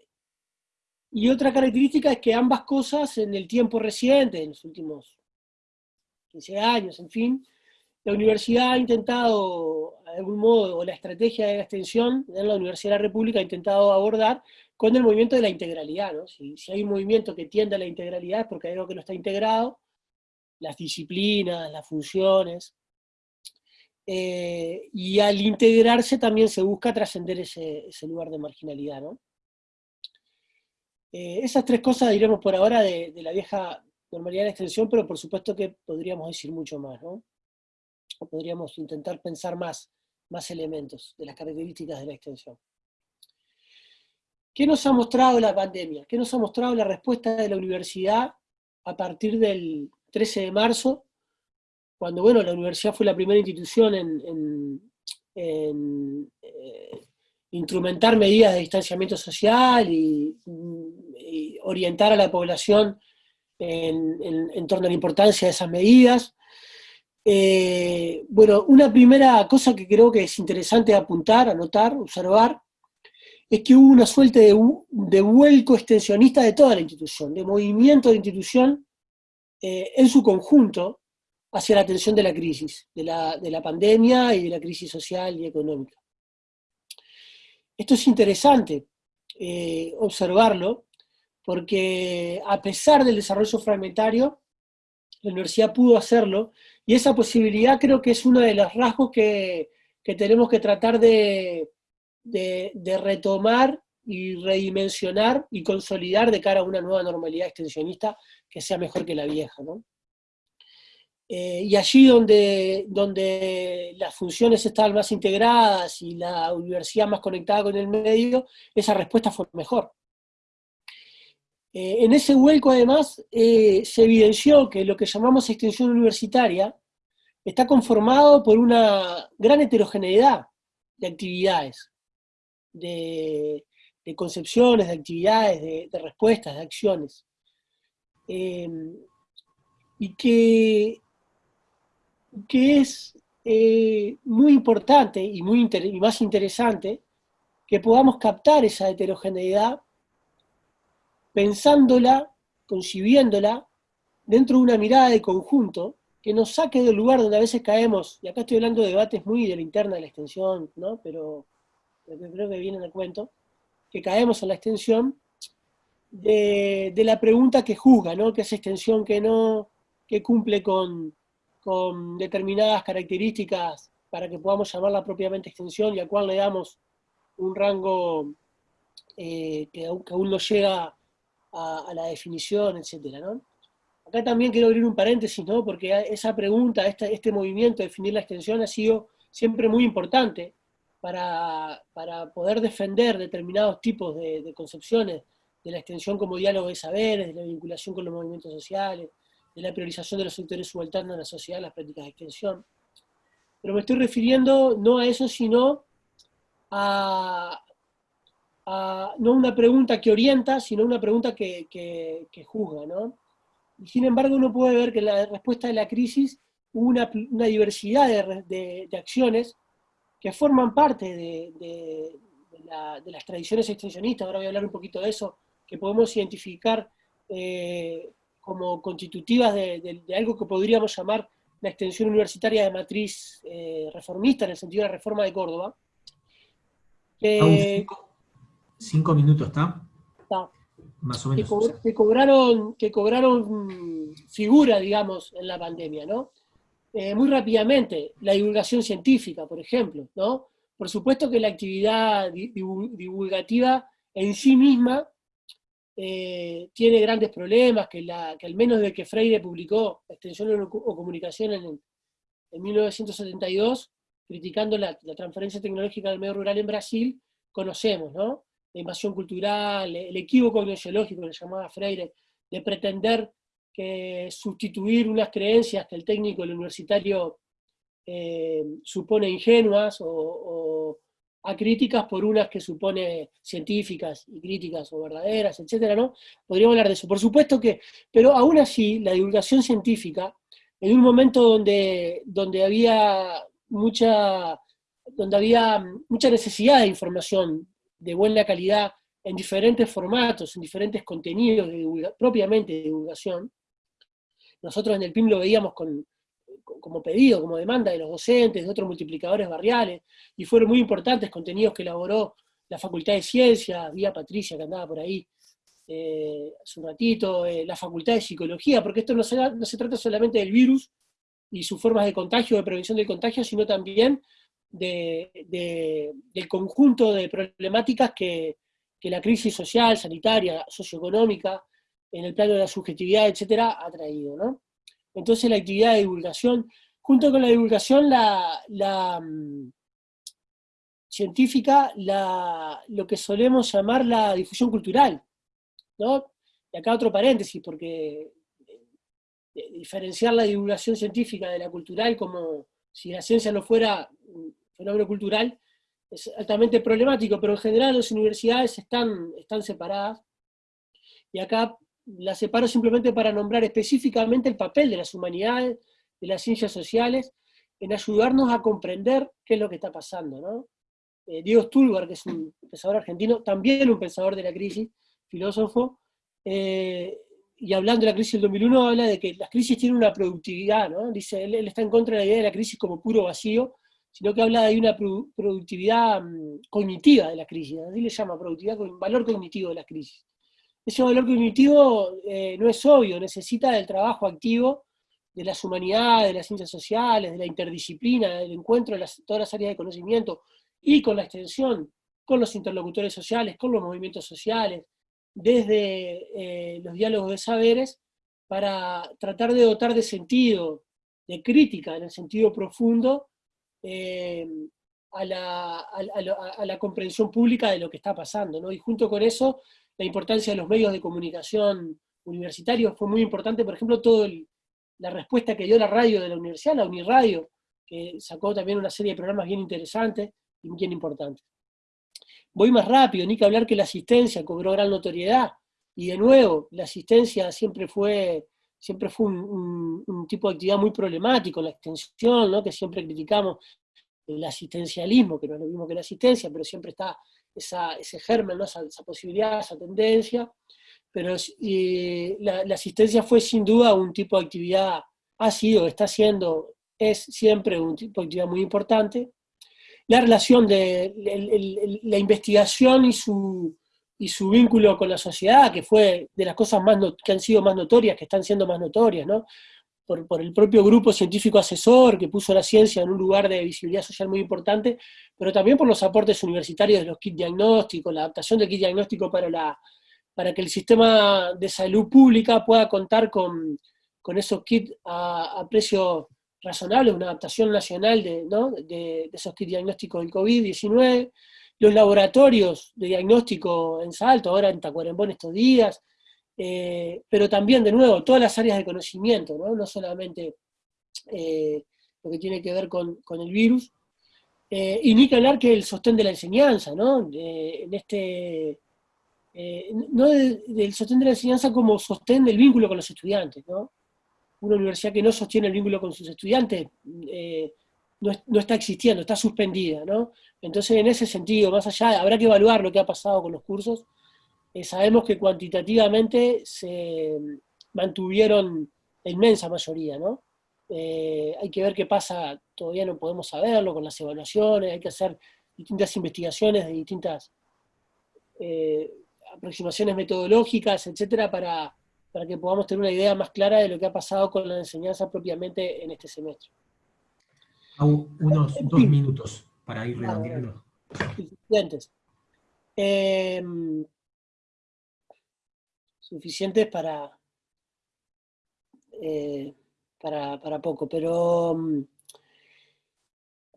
y otra característica es que ambas cosas en el tiempo reciente, en los últimos 15 años, en fin, la universidad ha intentado, de algún modo, o la estrategia de la extensión en la Universidad de la República ha intentado abordar con el movimiento de la integralidad. ¿no? Si, si, hay un movimiento que tiende a la integralidad es porque hay algo que no está integrado, las disciplinas, las funciones, eh, y al integrarse también se busca trascender ese, lugar de marginalidad. ¿no? Eh, esas tres cosas diremos por ahora de, la vieja normalidad de extensión, pero por supuesto que podríamos decir mucho más, ¿no? Podríamos intentar pensar más, más elementos de las características de la extensión. ¿Qué nos ha mostrado la pandemia? ¿Qué nos ha mostrado la respuesta de la universidad a partir del 13 de marzo, cuando bueno, la universidad fue la primera institución en, eh, instrumentar medidas de distanciamiento social y, orientar a la población en, torno a la importancia de esas medidas. Eh, bueno, una primera cosa que creo que es interesante apuntar, anotar, observar, es que hubo una suerte de, de, vuelco extensionista de toda la institución, de movimiento de institución eh, en su conjunto hacia la atención de la crisis, de la, de la pandemia y de la crisis social y económica. Esto es interesante eh, observarlo, porque a pesar del desarrollo fragmentario, la universidad pudo hacerlo, y esa posibilidad creo que es uno de los rasgos que, tenemos que tratar de, de, retomar y redimensionar y consolidar de cara a una nueva normalidad extensionista que sea mejor que la vieja. Eh, y allí donde, donde las funciones estaban más integradas y la universidad más conectada con el medio, esa respuesta fue mejor. Eh, en ese vuelco, además, eh, se evidenció que lo que llamamos extensión universitaria está conformado por una gran heterogeneidad de actividades, de, concepciones, de actividades, de, respuestas, de acciones. Eh, y que, que es muy importante y, muy y más interesante que podamos captar esa heterogeneidad pensándola, concibiéndola, dentro de una mirada de conjunto, que nos saque del lugar donde a veces caemos, y acá estoy hablando de debates muy de la interna de la extensión, ¿no? pero, creo que viene el cuento, que caemos en la extensión, de, la pregunta que juzga, ¿no? que es extensión que no, que cumple con, determinadas características para que podamos llamarla propiamente extensión y a cual le damos un rango eh, que, aún no llega a, la definición, ¿no? Acá también quiero abrir un paréntesis, ¿no? Porque esa pregunta, este, este movimiento de definir la extensión ha sido siempre muy importante para, poder defender determinados tipos de, concepciones de la extensión como diálogo de saberes, de la vinculación con los movimientos sociales, de la priorización de los sectores subalternos en la sociedad, las prácticas de extensión. Pero me estoy refiriendo no a eso, sino a, no una pregunta que orienta, sino una pregunta que, juzga, ¿no? Y sin embargo uno puede ver que en la respuesta de la crisis hubo una, diversidad de, acciones que forman parte de, las tradiciones extensionistas, ahora voy a hablar un poquito de eso, que podemos identificar eh, como constitutivas de, algo que podríamos llamar la extensión universitaria de matriz eh, reformista, en el sentido de la reforma de Córdoba. Cinco minutos, ¿está? Más o menos. Que, cobraron, que cobraron figura, digamos, en la pandemia, ¿no? Eh, muy rápidamente, la divulgación científica, por ejemplo, ¿no? Por supuesto que la actividad divulgativa en sí misma eh, tiene grandes problemas, que, la, que al menos de que Freire publicó Extensión o Comunicación en, en 1972, criticando la, la, transferencia tecnológica del medio rural en Brasil, conocemos, ¿no? la invasión cultural, el equívoco ideológico le llamaba Freire, de pretender que sustituir unas creencias que el técnico, el universitario, eh, supone ingenuas o, acríticas por unas que supone científicas y críticas o verdaderas, etcétera, ¿no? Podríamos hablar de eso. Por supuesto que, pero aún así, la divulgación científica en un momento donde, donde había mucha donde había mucha necesidad de información de buena calidad en diferentes formatos, en diferentes contenidos propiamente de divulgación. Nosotros en el PIM lo veíamos como pedido, como demanda de los docentes, de otros multiplicadores barriales, y fueron muy importantes contenidos que elaboró la Facultad de Ciencias, vía Patricia que andaba por ahí eh, hace un ratito, eh, la Facultad de Psicología, porque esto no se trata solamente del virus y sus formas de contagio, de prevención del contagio, sino también del conjunto de problemáticas que, la crisis social, sanitaria, socioeconómica, en el plano de la subjetividad, etcétera, ha traído. ¿no? Entonces la actividad de divulgación, junto con la divulgación, la, mm, científica, la, lo que solemos llamar la difusión cultural. ¿no? Y acá otro paréntesis, porque eh, diferenciar la divulgación científica de la cultural como si la ciencia no fuera fenómeno cultural, es altamente problemático, pero en general las universidades están, están separadas, y acá las separo simplemente para nombrar específicamente el papel de las humanidades, de las ciencias sociales, en ayudarnos a comprender qué es lo que está pasando. ¿no? Eh, Diego Stulgar, que es un pensador argentino, también un pensador de la crisis, filósofo, eh, y hablando de la crisis del 2001, habla de que las crisis tienen una productividad, ¿no? Dice, él, él, está en contra de la idea de la crisis como puro vacío, sino que habla de una productividad mm, cognitiva de la crisis, así le llama productividad, valor cognitivo de la crisis. Ese valor cognitivo eh, no es obvio, necesita del trabajo activo de las humanidades, de las ciencias sociales, de la interdisciplina, del encuentro de todas las áreas de conocimiento, y con la extensión, con los interlocutores sociales, con los movimientos sociales, desde eh, los diálogos de saberes, para tratar de dotar de sentido, de crítica en el sentido profundo, eh, a, la, comprensión pública de lo que está pasando. ¿no? Y junto con eso, la importancia de los medios de comunicación universitarios fue muy importante, por ejemplo, toda la respuesta que dio la radio de la universidad, la Uniradio, que sacó también una serie de programas bien interesantes y bien importantes. Voy más rápido, ni que hablar que la asistencia cobró gran notoriedad, y de nuevo, la asistencia siempre fue siempre fue un, tipo de actividad muy problemático, la extensión, ¿no? que siempre criticamos el asistencialismo, que no es lo mismo que la asistencia, pero siempre está ese germen, esa, posibilidad, esa tendencia, pero la, asistencia fue sin duda un tipo de actividad, ha sido, está siendo, es siempre un tipo de actividad muy importante. La relación de la investigación y su, y su vínculo con la sociedad, que fue de las cosas más que han sido más notorias, que están siendo más notorias, ¿no? Por, el propio grupo científico asesor que puso la ciencia en un lugar de visibilidad social muy importante, pero también por los aportes universitarios de los kits diagnósticos, la adaptación del kit diagnóstico para, la, para que el sistema de salud pública pueda contar con, esos kits a, a precio una adaptación nacional de, de, de esos kits diagnósticos del COVID-19, los laboratorios de diagnóstico en Salto, ahora en Tacuarembó estos días, eh, pero también, de nuevo, todas las áreas de conocimiento, no, solamente eh, lo que tiene que ver con, el virus, eh, y ni que hablar que el sostén de la enseñanza, ¿no? en este, no del sostén de la enseñanza como sostén del vínculo con los estudiantes, ¿no? Una universidad que no sostiene el vínculo con sus estudiantes no, está existiendo, está suspendida, ¿no? Entonces, en ese sentido, más allá, habrá que evaluar lo que ha pasado con los cursos, eh, sabemos que cuantitativamente se mantuvieron la inmensa mayoría, ¿no? Eh, hay que ver qué pasa, todavía no podemos saberlo con las evaluaciones, hay que hacer distintas investigaciones de distintas eh, aproximaciones metodológicas, etcétera, para, para que podamos tener una idea más clara de lo que ha pasado con la enseñanza propiamente en este semestre unos dos minutos para ir redondeando. Suficientes. Suficientes para, eh, para, para, poco, pero mm,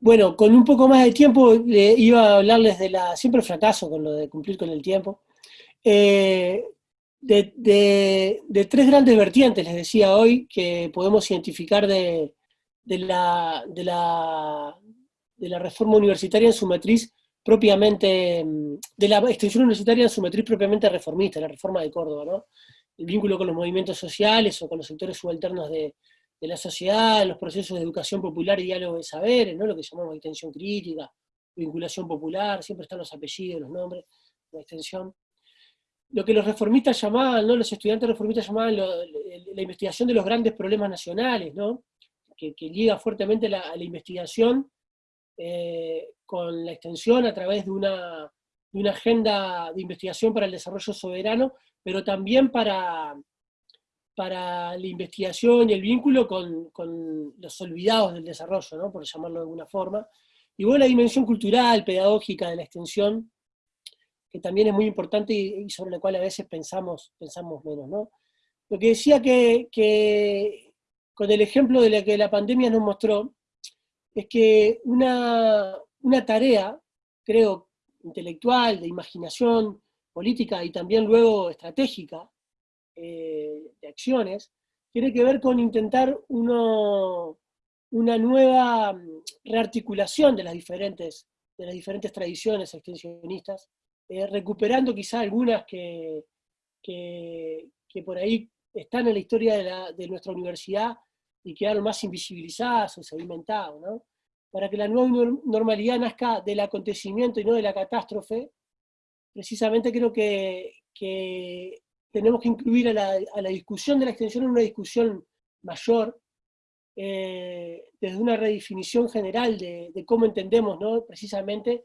bueno, con un poco más de tiempo iba a hablarles de la, siempre fracaso con lo de cumplir con el tiempo, eh, de, de, tres grandes vertientes, les decía hoy, que podemos identificar de, de la, la, de la reforma universitaria en su matriz propiamente, mm, de la extensión universitaria en su matriz propiamente reformista, la reforma de Córdoba, ¿no? El vínculo con los movimientos sociales o con los sectores subalternos de, de la sociedad, los procesos de educación popular y diálogo de saberes, ¿no? lo que llamamos extensión crítica, vinculación popular, siempre están los apellidos, los nombres, la extensión. Lo que los reformistas llamaban, ¿no? los estudiantes reformistas llamaban la investigación de los grandes problemas nacionales, ¿no? que, liga fuertemente la, a la investigación eh, con la extensión a través de una, de una agenda de investigación para el desarrollo soberano, pero también para, para la investigación y el vínculo con, los olvidados del desarrollo, ¿no? por llamarlo de alguna forma. Y bueno, la dimensión cultural, pedagógica de la extensión, que también es muy importante y, sobre la cual a veces pensamos, pensamos menos. ¿no? Lo que decía que, que, con el ejemplo de la que la pandemia nos mostró, es que una, una tarea, creo, intelectual, de imaginación política y también luego estratégica, eh, de acciones, tiene que ver con intentar uno, una nueva mm, rearticulación de las diferentes, de las diferentes tradiciones extensionistas, eh, recuperando quizá algunas que, que, por ahí están en la historia de, nuestra universidad y quedaron más invisibilizadas o sedimentadas, ¿no? Para que la nueva normalidad nazca del acontecimiento y no de la catástrofe, precisamente creo que, que tenemos que incluir a la, discusión de la extensión en una discusión mayor, eh, desde una redefinición general de, cómo entendemos ¿no? precisamente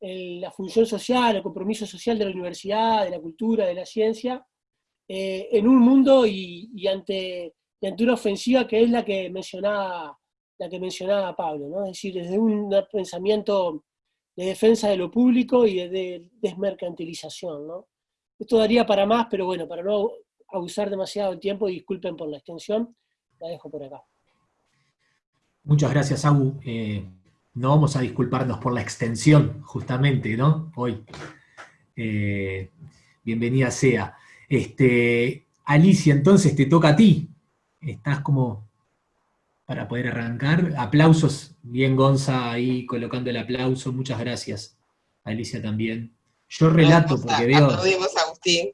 la función social, el compromiso social de la universidad, de la cultura, de la ciencia, eh, en un mundo y, ante, ante, una ofensiva que es la que mencionaba, la que mencionaba Pablo, ¿no? es decir, desde un pensamiento de defensa de lo público y de desmercantilización. ¿no? Esto daría para más, pero bueno, para no abusar demasiado el tiempo, disculpen por la extensión, la dejo por acá. Muchas gracias, Abu. Eh, no vamos a disculparnos por la extensión, justamente, ¿no? Hoy. Eh, bienvenida sea. Este, Alicia, entonces te toca a ti. Estás como para poder arrancar. Aplausos, bien Gonza ahí colocando el aplauso, muchas gracias. Alicia también. Yo relato porque veo... Agustín.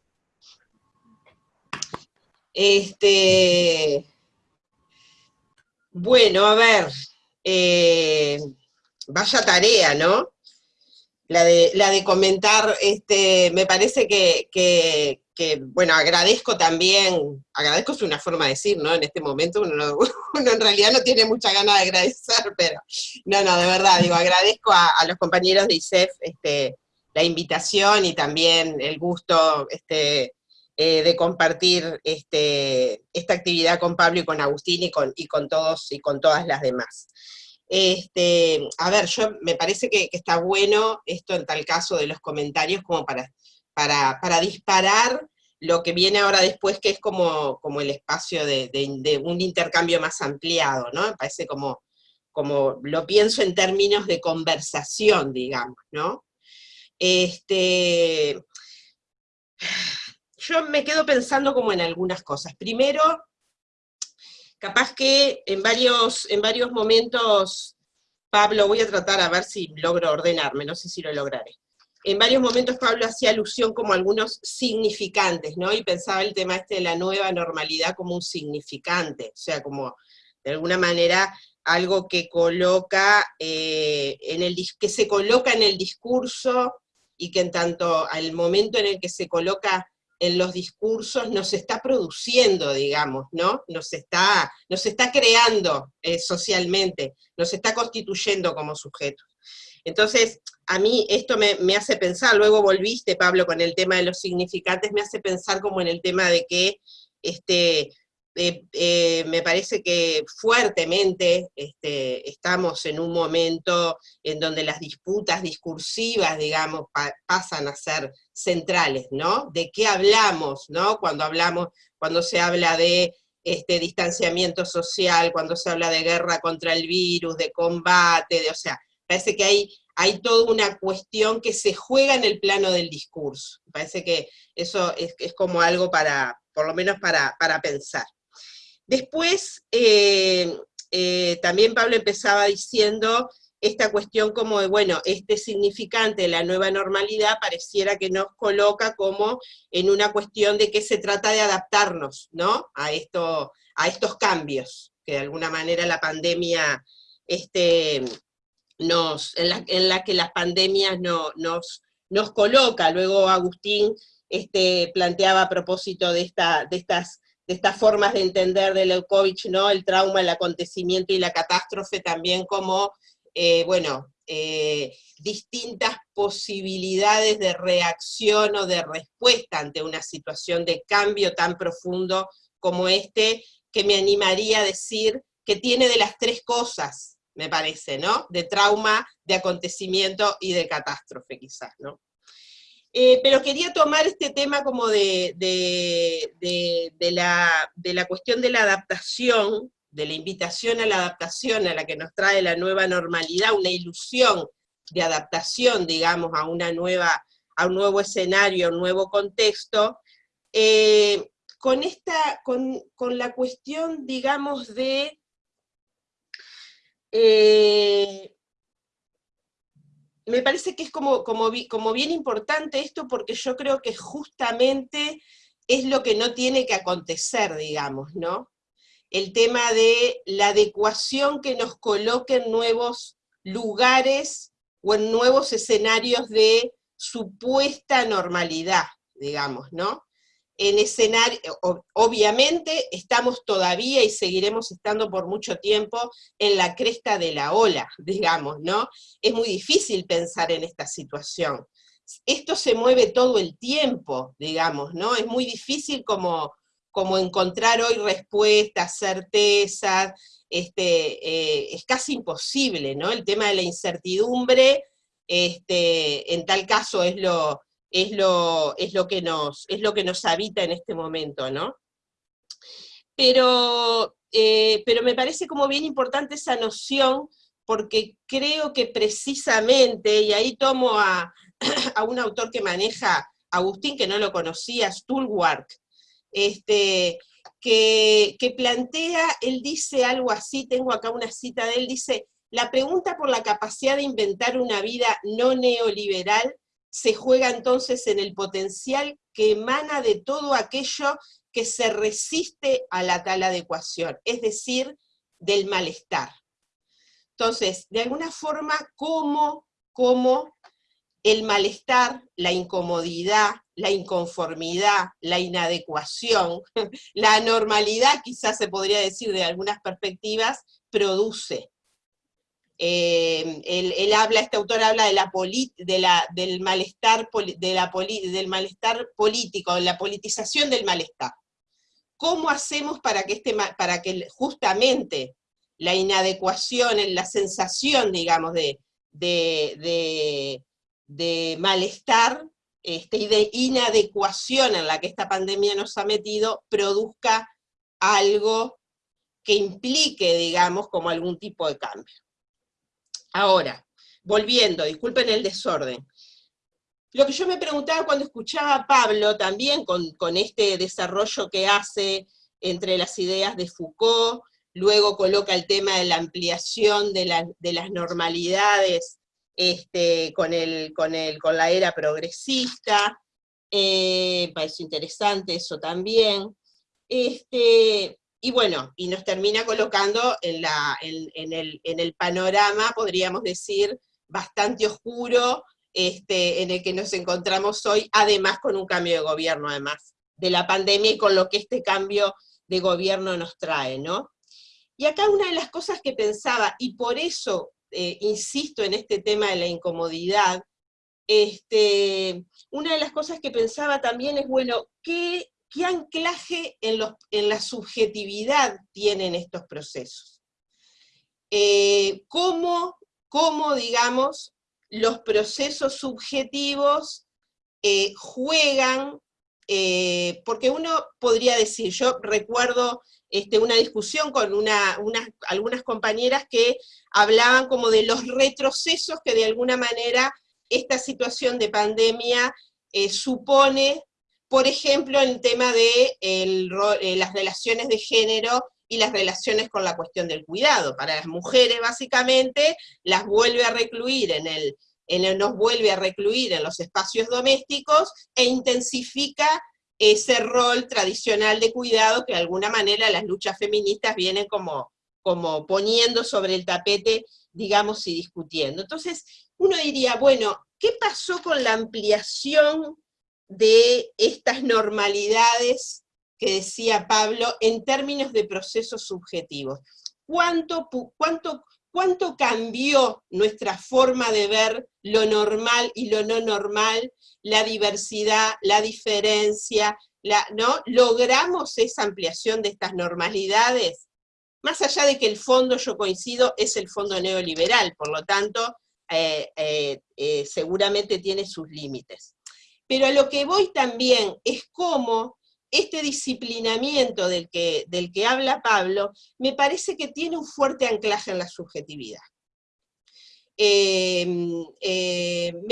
Este... Bueno, a ver, eh, vaya tarea, ¿no? La de, la de comentar, este, me parece que, bueno, agradezco también, agradezco es una forma de decir, ¿no? En este momento uno, en realidad no tiene mucha ganas de agradecer, pero no, no, de verdad, digo, agradezco a, a los compañeros de ISEF este, la invitación y también el gusto este, eh, de compartir este, esta actividad con Pablo y con Agustín y con, y con todos y con todas las demás. Este, a ver, yo me parece que, está bueno esto en tal caso de los comentarios como para, para, disparar lo que viene ahora después, que es como, como el espacio de, de, un intercambio más ampliado, ¿no? Me parece como, como, lo pienso en términos de conversación, digamos, ¿no? Este, yo me quedo pensando como en algunas cosas. Primero, capaz que en varios, en varios momentos, Pablo, voy a tratar a ver si logro ordenarme, no sé si lo lograré. En varios momentos Pablo hacía alusión como a algunos significantes, ¿no? Y pensaba el tema este de la nueva normalidad como un significante, o sea, como de alguna manera algo que coloca eh, en el que se coloca en el discurso y que en tanto al momento en el que se coloca en los discursos nos está produciendo, digamos, ¿no? Nos está, nos está creando eh, socialmente, nos está constituyendo como sujetos. Entonces, a mí esto me, hace pensar, luego volviste, Pablo, con el tema de los significantes, me hace pensar como en el tema de que este, eh, eh, me parece que fuertemente este, estamos en un momento en donde las disputas discursivas, digamos, pasan a ser centrales, ¿no? ¿De qué hablamos, no? Cuando hablamos, cuando se habla de este, distanciamiento social, cuando se habla de guerra contra el virus, de combate, de, o sea, parece que hay, hay toda una cuestión que se juega en el plano del discurso. Parece que eso es, es como algo para, por lo menos para, para pensar. Después, eh, eh, también Pablo empezaba diciendo esta cuestión como de, bueno, este significante de la nueva normalidad pareciera que nos coloca como en una cuestión de que se trata de adaptarnos, ¿no? A, esto, a estos cambios. que de alguna manera la pandemia, este, nos, en, la, que las pandemias no, nos, nos coloca. Luego Agustín este, planteaba a propósito de, esta, de, estas, de estas formas de entender de Leukovich, ¿no? el trauma, el acontecimiento y la catástrofe también como, eh, bueno, eh, distintas posibilidades de reacción o de respuesta ante una situación de cambio tan profundo como este, que me animaría a decir que tiene de las tres cosas, me parece, ¿no? De trauma, de acontecimiento y de catástrofe quizás, ¿no? Eh, pero quería tomar este tema como de, de, la, de la cuestión de la adaptación, de la invitación a la adaptación a la que nos trae la nueva normalidad, una ilusión de adaptación, digamos, a, una nueva, a un nuevo escenario, a un nuevo contexto, eh, con, esta, con, la cuestión, digamos, de... Eh, me parece que es como, como, como bien importante esto porque yo creo que justamente es lo que no tiene que acontecer, digamos, ¿no? el tema de la adecuación que nos coloque en nuevos lugares o en nuevos escenarios de supuesta normalidad, digamos, ¿no? En escenario, obviamente estamos todavía y seguiremos estando por mucho tiempo en la cresta de la ola, digamos, ¿no? Es muy difícil pensar en esta situación. Esto se mueve todo el tiempo, digamos, ¿no? Es muy difícil como como encontrar hoy respuestas, certezas, este, eh, es casi imposible, ¿no? El tema de la incertidumbre, este, en tal caso es lo, es lo, es lo, que, nos, es lo que nos habita en este momento, ¿no? Pero, eh, pero me parece como bien importante esa noción, porque creo que precisamente, y ahí tomo a, a un autor que maneja, Agustín, que no lo conocía, Stulwark, este, que, plantea, él dice algo así, tengo acá una cita de él, dice, la pregunta por la capacidad de inventar una vida no neoliberal se juega entonces en el potencial que emana de todo aquello que se resiste a la tal adecuación, es decir, del malestar. Entonces, de alguna forma, ¿cómo, cómo el malestar, la incomodidad, la inconformidad, la inadecuación, la anormalidad, quizás se podría decir de algunas perspectivas, produce. Eh, él, habla, este autor habla de la, de la del, malestar, de la del malestar político, de la politización del malestar. ¿Cómo hacemos para que, este, para que justamente la inadecuación, la sensación, digamos, de, de de malestar este, y de inadecuación en la que esta pandemia nos ha metido, produzca algo que implique, digamos, como algún tipo de cambio. Ahora, volviendo, disculpen el desorden, lo que yo me preguntaba cuando escuchaba a Pablo, también con, este desarrollo que hace entre las ideas de Foucault, luego coloca el tema de la ampliación de, las normalidades este, con la era progresista, eh, parece interesante eso también. Este, y bueno, y nos termina colocando en, la, en, el, en el, panorama, podríamos decir, bastante oscuro, este, en el que nos encontramos hoy, además con un cambio de gobierno, además de la pandemia y con lo que este cambio de gobierno nos trae, ¿no? Y acá una de las cosas que pensaba, y por eso eh, insisto en este tema de la incomodidad, este, una de las cosas que pensaba también es, bueno, ¿qué, anclaje en, la subjetividad tienen estos procesos? Eh, ¿cómo, digamos, los procesos subjetivos eh, juegan, porque uno podría decir, yo recuerdo este, una discusión con algunas compañeras que hablaban como de los retrocesos que de alguna manera esta situación de pandemia eh, supone, por ejemplo, en el tema de eh, las relaciones de género y las relaciones con la cuestión del cuidado. Para las mujeres, básicamente, las vuelve a recluir en el, en nos vuelve a recluir en los espacios domésticos e intensifica ese rol tradicional de cuidado que de alguna manera las luchas feministas vienen como, como poniendo sobre el tapete, digamos, y discutiendo. Entonces, uno diría, bueno, ¿qué pasó con la ampliación de estas normalidades que decía Pablo en términos de procesos subjetivos? ¿Cuánto, cuánto, cuánto cambió nuestra forma de ver lo normal y lo no normal, la diversidad, la diferencia, ¿no? ¿Logramos esa ampliación de estas normalidades? Más allá de que el fondo, yo coincido, es el fondo neoliberal, por lo tanto, eh, eh, eh, seguramente tiene sus límites. Pero a lo que voy también es cómo este disciplinamiento del que, del que habla Pablo, me parece que tiene un fuerte anclaje en la subjetividad. me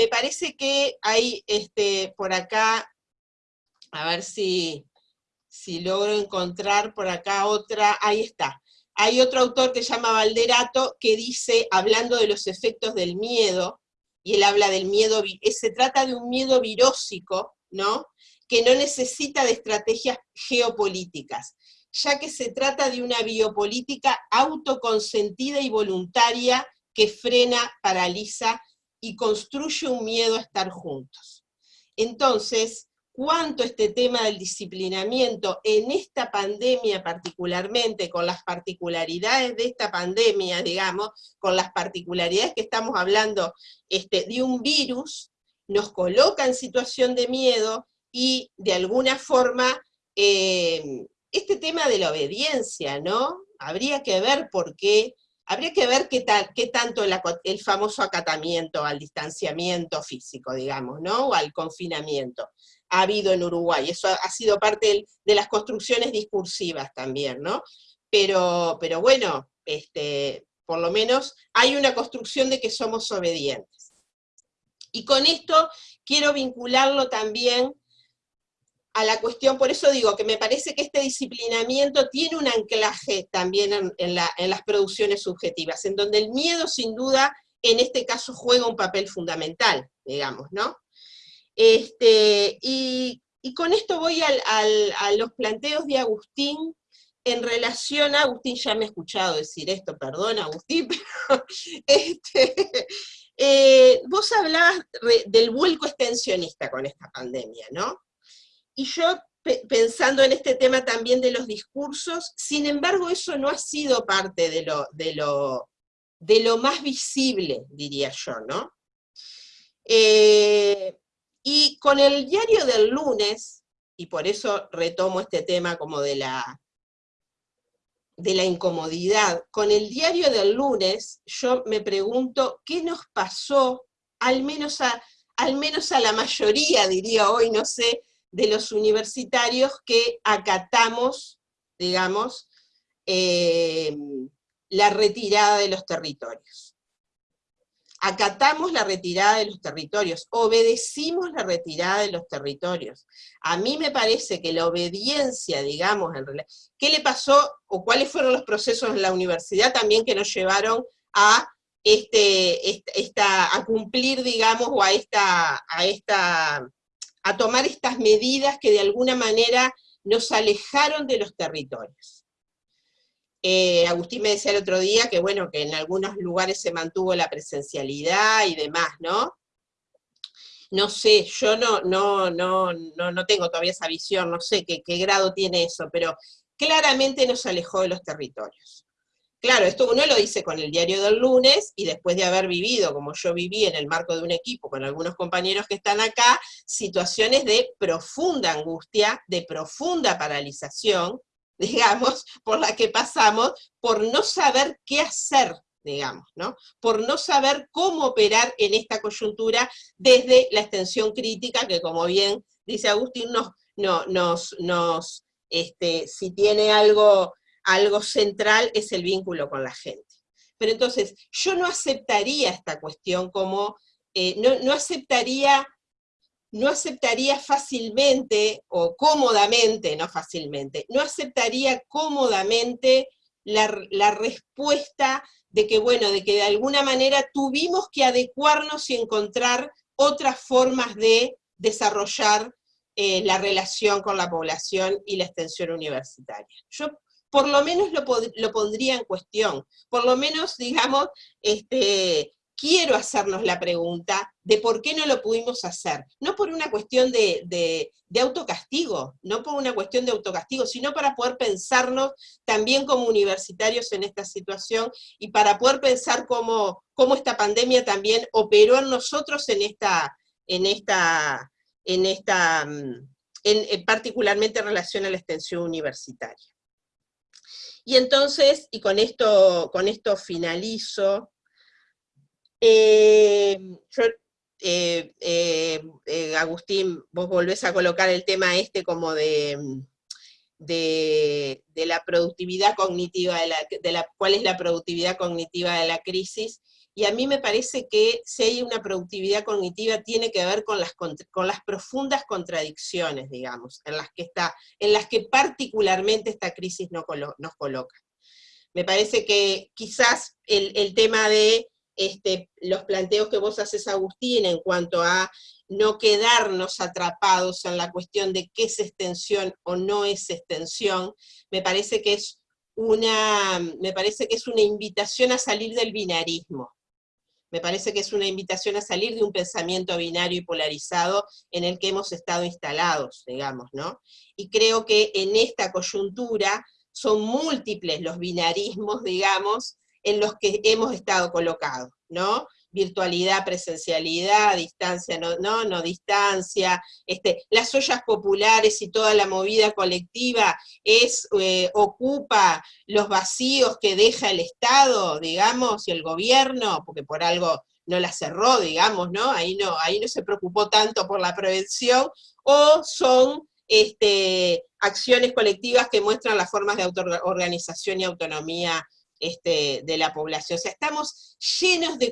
parece que hay este, por acá, a ver si, si logro encontrar por acá otra, ahí está. Hay otro autor que se llama Valderato que dice, hablando de los efectos del miedo, y él habla del miedo, eh, se trata de un miedo virósico, ¿no? que no necesita de estrategias geopolíticas, ya que se trata de una biopolítica autoconsentida y voluntaria que frena, paraliza y construye un miedo a estar juntos. Entonces, cuánto este tema del disciplinamiento en esta pandemia particularmente, con las particularidades de esta pandemia, digamos, con las particularidades que estamos hablando este, de un virus, nos coloca en situación de miedo y de alguna forma eh, este tema de la obediencia, ¿no? Habría que ver por qué, habría que ver qué, tanto el, famoso acatamiento al distanciamiento físico, digamos, ¿no? O al confinamiento ha habido en Uruguay. Eso ha, sido parte de las construcciones discursivas también, ¿no? Pero, pero bueno, este, por lo menos hay una construcción de que somos obedientes. Y con esto quiero vincularlo también a la cuestión, por eso digo que me parece que este disciplinamiento tiene un anclaje también en, las producciones subjetivas, en donde el miedo sin duda en este caso juega un papel fundamental, digamos, ¿no? Este, y, con esto voy a los planteos de Agustín en relación a, Agustín ya me ha escuchado decir esto, perdón Agustín, pero este, eh, vos hablabas del vuelco extensionista con esta pandemia, ¿no? Y yo pensando en este tema también de los discursos, sin embargo eso no ha sido parte de lo, de lo, de lo más visible, diría yo, ¿no? Eh, y con el diario del lunes, y por eso retomo este tema como de la, de la incomodidad, con el diario del lunes yo me pregunto qué nos pasó, al menos a, al menos a la mayoría, diría hoy, no sé, de los universitarios que acatamos, digamos, eh, la retirada de los territorios acatamos la retirada de los territorios, obedecimos la retirada de los territorios. A mí me parece que la obediencia, digamos, en realidad, ¿qué le pasó o cuáles fueron los procesos en la universidad también que nos llevaron a, este, esta, a cumplir, digamos, o a, esta, a, esta, a tomar estas medidas que de alguna manera nos alejaron de los territorios? Eh, Agustín me decía el otro día que bueno, que en algunos lugares se mantuvo la presencialidad y demás, ¿no? No sé, yo no, no, no, no, tengo todavía esa visión, no sé qué, qué grado tiene eso, pero claramente nos alejó de los territorios. Claro, esto uno lo dice con el diario del lunes, y después de haber vivido, como yo viví en el marco de un equipo, con algunos compañeros que están acá, situaciones de profunda angustia, de profunda paralización, digamos, por la que pasamos, por no saber qué hacer, digamos, ¿no? Por no saber cómo operar en esta coyuntura desde la extensión crítica, que como bien dice Agustín, nos, no, nos, nos este, si tiene algo, algo central es el vínculo con la gente. Pero entonces, yo no aceptaría esta cuestión como, eh, no, no aceptaría no aceptaría fácilmente, o cómodamente, no fácilmente, no aceptaría cómodamente la, respuesta de que, bueno, de que de alguna manera tuvimos que adecuarnos y encontrar otras formas de desarrollar eh, la relación con la población y la extensión universitaria. Yo por lo menos lo, lo pondría en cuestión, por lo menos, digamos, este, quiero hacernos la pregunta de por qué no lo pudimos hacer. No por una cuestión de, autocastigo, no por una cuestión de autocastigo, sino para poder pensarnos también como universitarios en esta situación y para poder pensar cómo, cómo esta pandemia también operó en nosotros en esta, en esta, en esta, mm, en, particularmente en relación a la extensión universitaria. Y entonces, y con esto, con esto finalizo, eh, eh, eh, Agustín, vos volvés a colocar el tema este como de, de, la productividad cognitiva, de la, cuál es la productividad cognitiva de la crisis, y a mí me parece que si hay una productividad cognitiva tiene que ver con las, con las profundas contradicciones, digamos, en las que, está, en las que particularmente esta crisis nos coloca. Me parece que quizás el, el tema de este, los planteos que vos haces, Agustín, en cuanto a no quedarnos atrapados en la cuestión de qué es extensión o no es extensión, me parece que es una, me parece que es una invitación a salir del binarismo. Me parece que es una invitación a salir de un pensamiento binario y polarizado en el que hemos estado instalados, digamos, ¿no? Y creo que en esta coyuntura son múltiples los binarismos, digamos, en los que hemos estado colocados, ¿no? Virtualidad, presencialidad, distancia, no, no, no distancia, este, las ollas populares y toda la movida colectiva es, eh, ocupa los vacíos que deja el Estado, digamos, y el gobierno, porque por algo no la cerró, digamos, ¿no? Ahí no, ahí no se preocupó tanto por la prevención, o son este, acciones colectivas que muestran las formas de autoorganización y autonomía este, de la población. O sea, estamos llenos de,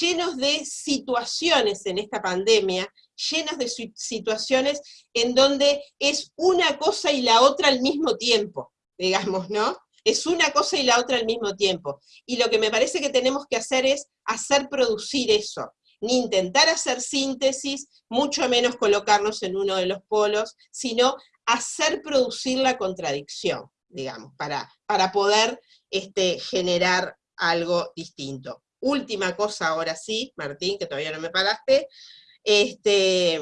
llenos de situaciones en esta pandemia, llenos de situaciones en donde es una cosa y la otra al mismo tiempo, digamos, ¿no? Es una cosa y la otra al mismo tiempo. Y lo que me parece que tenemos que hacer es hacer producir eso, ni intentar hacer síntesis, mucho menos colocarnos en uno de los polos, sino hacer producir la contradicción, digamos, para, para poder este, generar algo distinto. Última cosa ahora sí, Martín, que todavía no me paraste, este,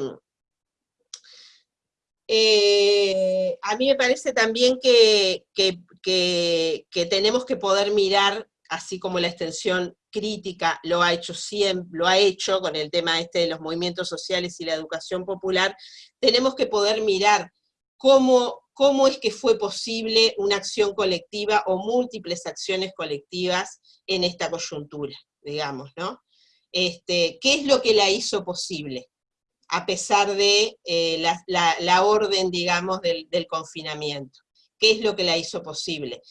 eh, a mí me parece también que, que, tenemos que poder mirar, así como la extensión crítica lo ha hecho siempre, lo ha hecho con el tema este de los movimientos sociales y la educación popular, tenemos que poder mirar cómo cómo es que fue posible una acción colectiva o múltiples acciones colectivas en esta coyuntura, digamos, ¿no? Este, ¿Qué es lo que la hizo posible? A pesar de eh, la, orden, digamos, del, del confinamiento. ¿Qué es lo que la hizo posible?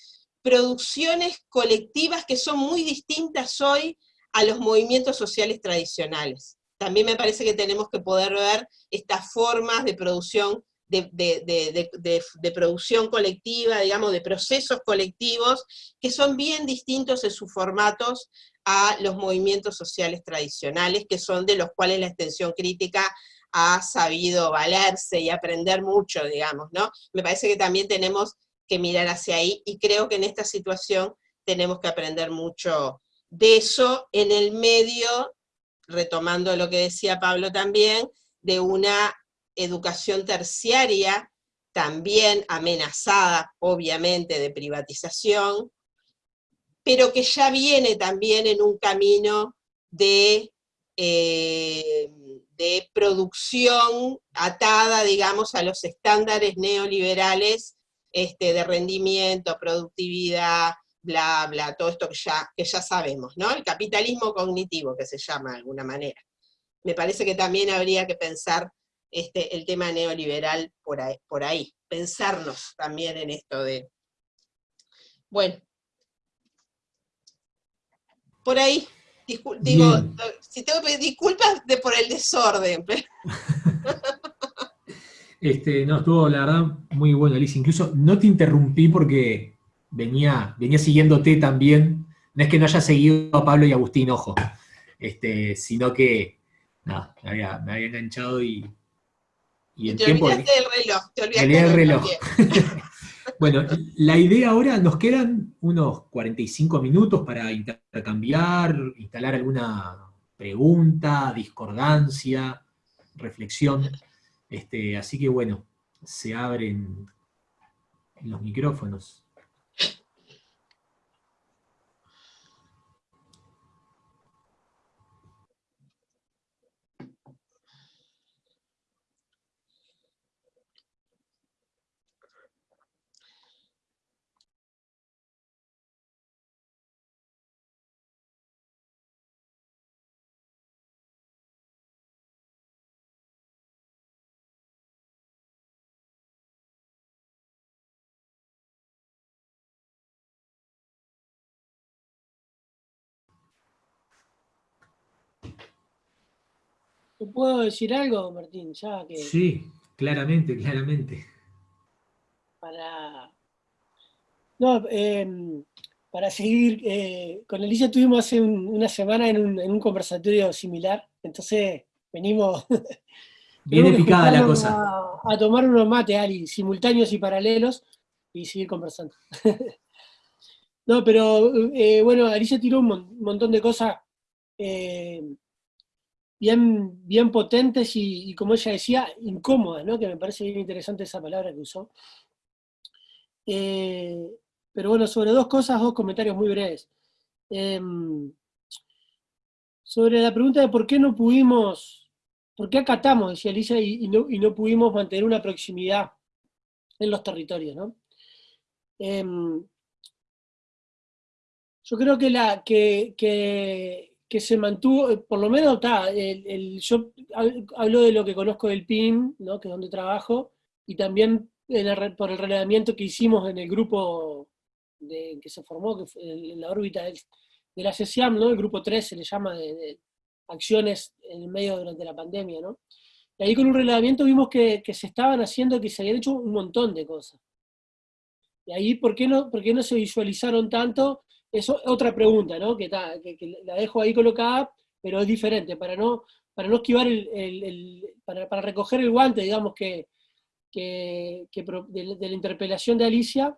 Producciones colectivas que son muy distintas hoy a los movimientos sociales tradicionales. También me parece que tenemos que poder ver estas formas de producción de, producción colectiva, digamos, de procesos colectivos, que son bien distintos en sus formatos a los movimientos sociales tradicionales, que son de los cuales la extensión crítica ha sabido valerse y aprender mucho, digamos, ¿no? Me parece que también tenemos que mirar hacia ahí, y creo que en esta situación tenemos que aprender mucho de eso en el medio, retomando lo que decía Pablo también, de una educación terciaria, también amenazada, obviamente, de privatización, pero que ya viene también en un camino de, eh, de producción atada, digamos, a los estándares neoliberales este, de rendimiento, productividad, bla, bla, todo esto que ya, que ya sabemos, ¿no? El capitalismo cognitivo, que se llama de alguna manera. Me parece que también habría que pensar este, el tema neoliberal por ahí, por ahí, pensarnos también en esto de... Bueno, por ahí, digo, si tengo que pedir disculpas de por el desorden. Este, no, estuvo la verdad muy bueno, Alicia. Incluso no te interrumpí porque venía, venía siguiéndote también. No es que no haya seguido a Pablo y Agustín, ojo. Este, sino que, nada, me había enganchado y, Y el te tiempo... olvidaste del reloj, te olvidaste del reloj. Bueno, la idea ahora, nos quedan unos 45 minutos para intercambiar, instalar alguna pregunta, discordancia, reflexión. Este, así que bueno, se abren los micrófonos. Puedo decir algo, Martín? Ya que Sí, claramente, claramente. para... No, em, para seguir, eh, con Alicia tuvimos hace un- una semana en un, en un conversatorio similar, entonces venimos... Viene picada la cosa. A, a tomar unos mates, Ali, simultáneos y paralelos, y seguir conversando. no, pero eh, bueno, Alicia tiró un mon- montón de cosas eh, bien, bien potentes y, como ella decía, incómodas, ¿no? que me parece bien interesante esa palabra que usó. Eh, pero bueno, sobre dos cosas, dos comentarios muy breves. Em, sobre la pregunta de por qué no pudimos, por qué acatamos, decía Alicia, y, no, y no pudimos mantener una proximidad en los territorios, ¿no? Em, yo creo que, la, que, que se mantuvo, eh, por lo menos está, el, el- yo hab- hablo de lo que conozco del PIM, ¿no? que es donde trabajo, y también el por el relevamiento que hicimos en el grupo de- que se formó, que fue en la órbita del- de la CESIAM, ¿no? el grupo 3 se le llama de, de acciones en el medio durante la pandemia, ¿no? Y ahí con un relevamiento vimos que, que se estaban haciendo, que se habían hecho un montón de cosas. Y ahí, ¿por qué no, por qué no se visualizaron tanto? Eso otra pregunta, ¿no? Que, la dejo ahí colocada, pero es diferente, para no, para no esquivar el, para, para recoger el guante, digamos, que, que, de, de la interpelación de Alicia,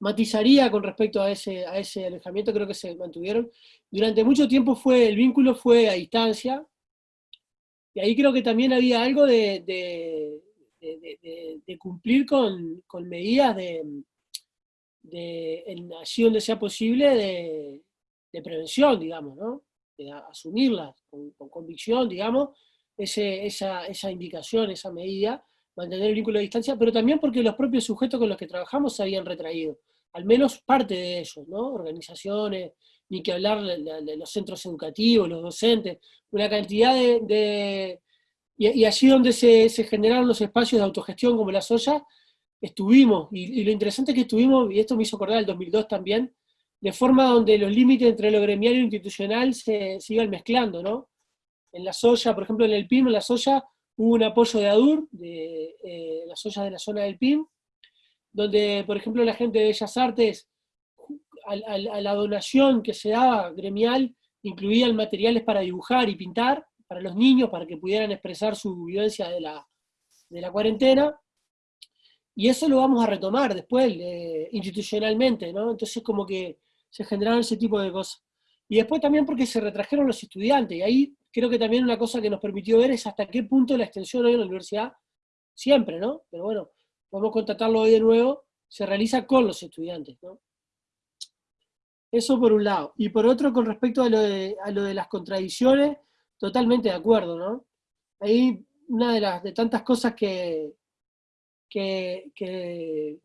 matizaría con respecto a ese, a ese alejamiento, creo que se mantuvieron. Durante mucho tiempo fue, el vínculo fue a distancia, y ahí creo que también había algo de- de- de cumplir con, con medidas de, de, en allí donde sea posible, de, de prevención, digamos, ¿no? De asumirlas con, con convicción, digamos, ese, esa, esa indicación, esa medida, mantener el vínculo de distancia, pero también porque los propios sujetos con los que trabajamos se habían retraído, al menos parte de ellos, ¿no? Organizaciones, ni que hablar de los centros educativos, los docentes, una cantidad de... de- y, y allí donde se, se generaron los espacios de autogestión como las ollas, estuvimos, y, lo interesante es que estuvimos, y esto me hizo acordar el 2002 también, de forma donde los límites entre lo gremial y lo institucional se, se iban mezclando, ¿no? En la soya, por ejemplo, en el PIM, en la soya, hubo un apoyo de ADUR, de eh, las ollas de la zona del PIM, donde, por ejemplo, la gente de Bellas Artes, al- al- a, la donación que se daba gremial, incluían materiales para dibujar y pintar, para los niños, para que pudieran expresar su vivencia de la, de la cuarentena, y eso lo vamos a retomar después, eh, institucionalmente, ¿no? Entonces como que se generaron ese tipo de cosas. Y después también porque se retrajeron los estudiantes, y ahí creo que también una cosa que nos permitió ver es hasta qué punto la extensión hoy en la universidad, siempre, ¿no? Pero bueno, podemos contratarlo hoy de nuevo, se realiza con los estudiantes, ¿no? Eso por un lado. Y por otro, con respecto a lo de, a lo de las contradicciones, totalmente de acuerdo, ¿no? Ahí una de las de tantas cosas que, que,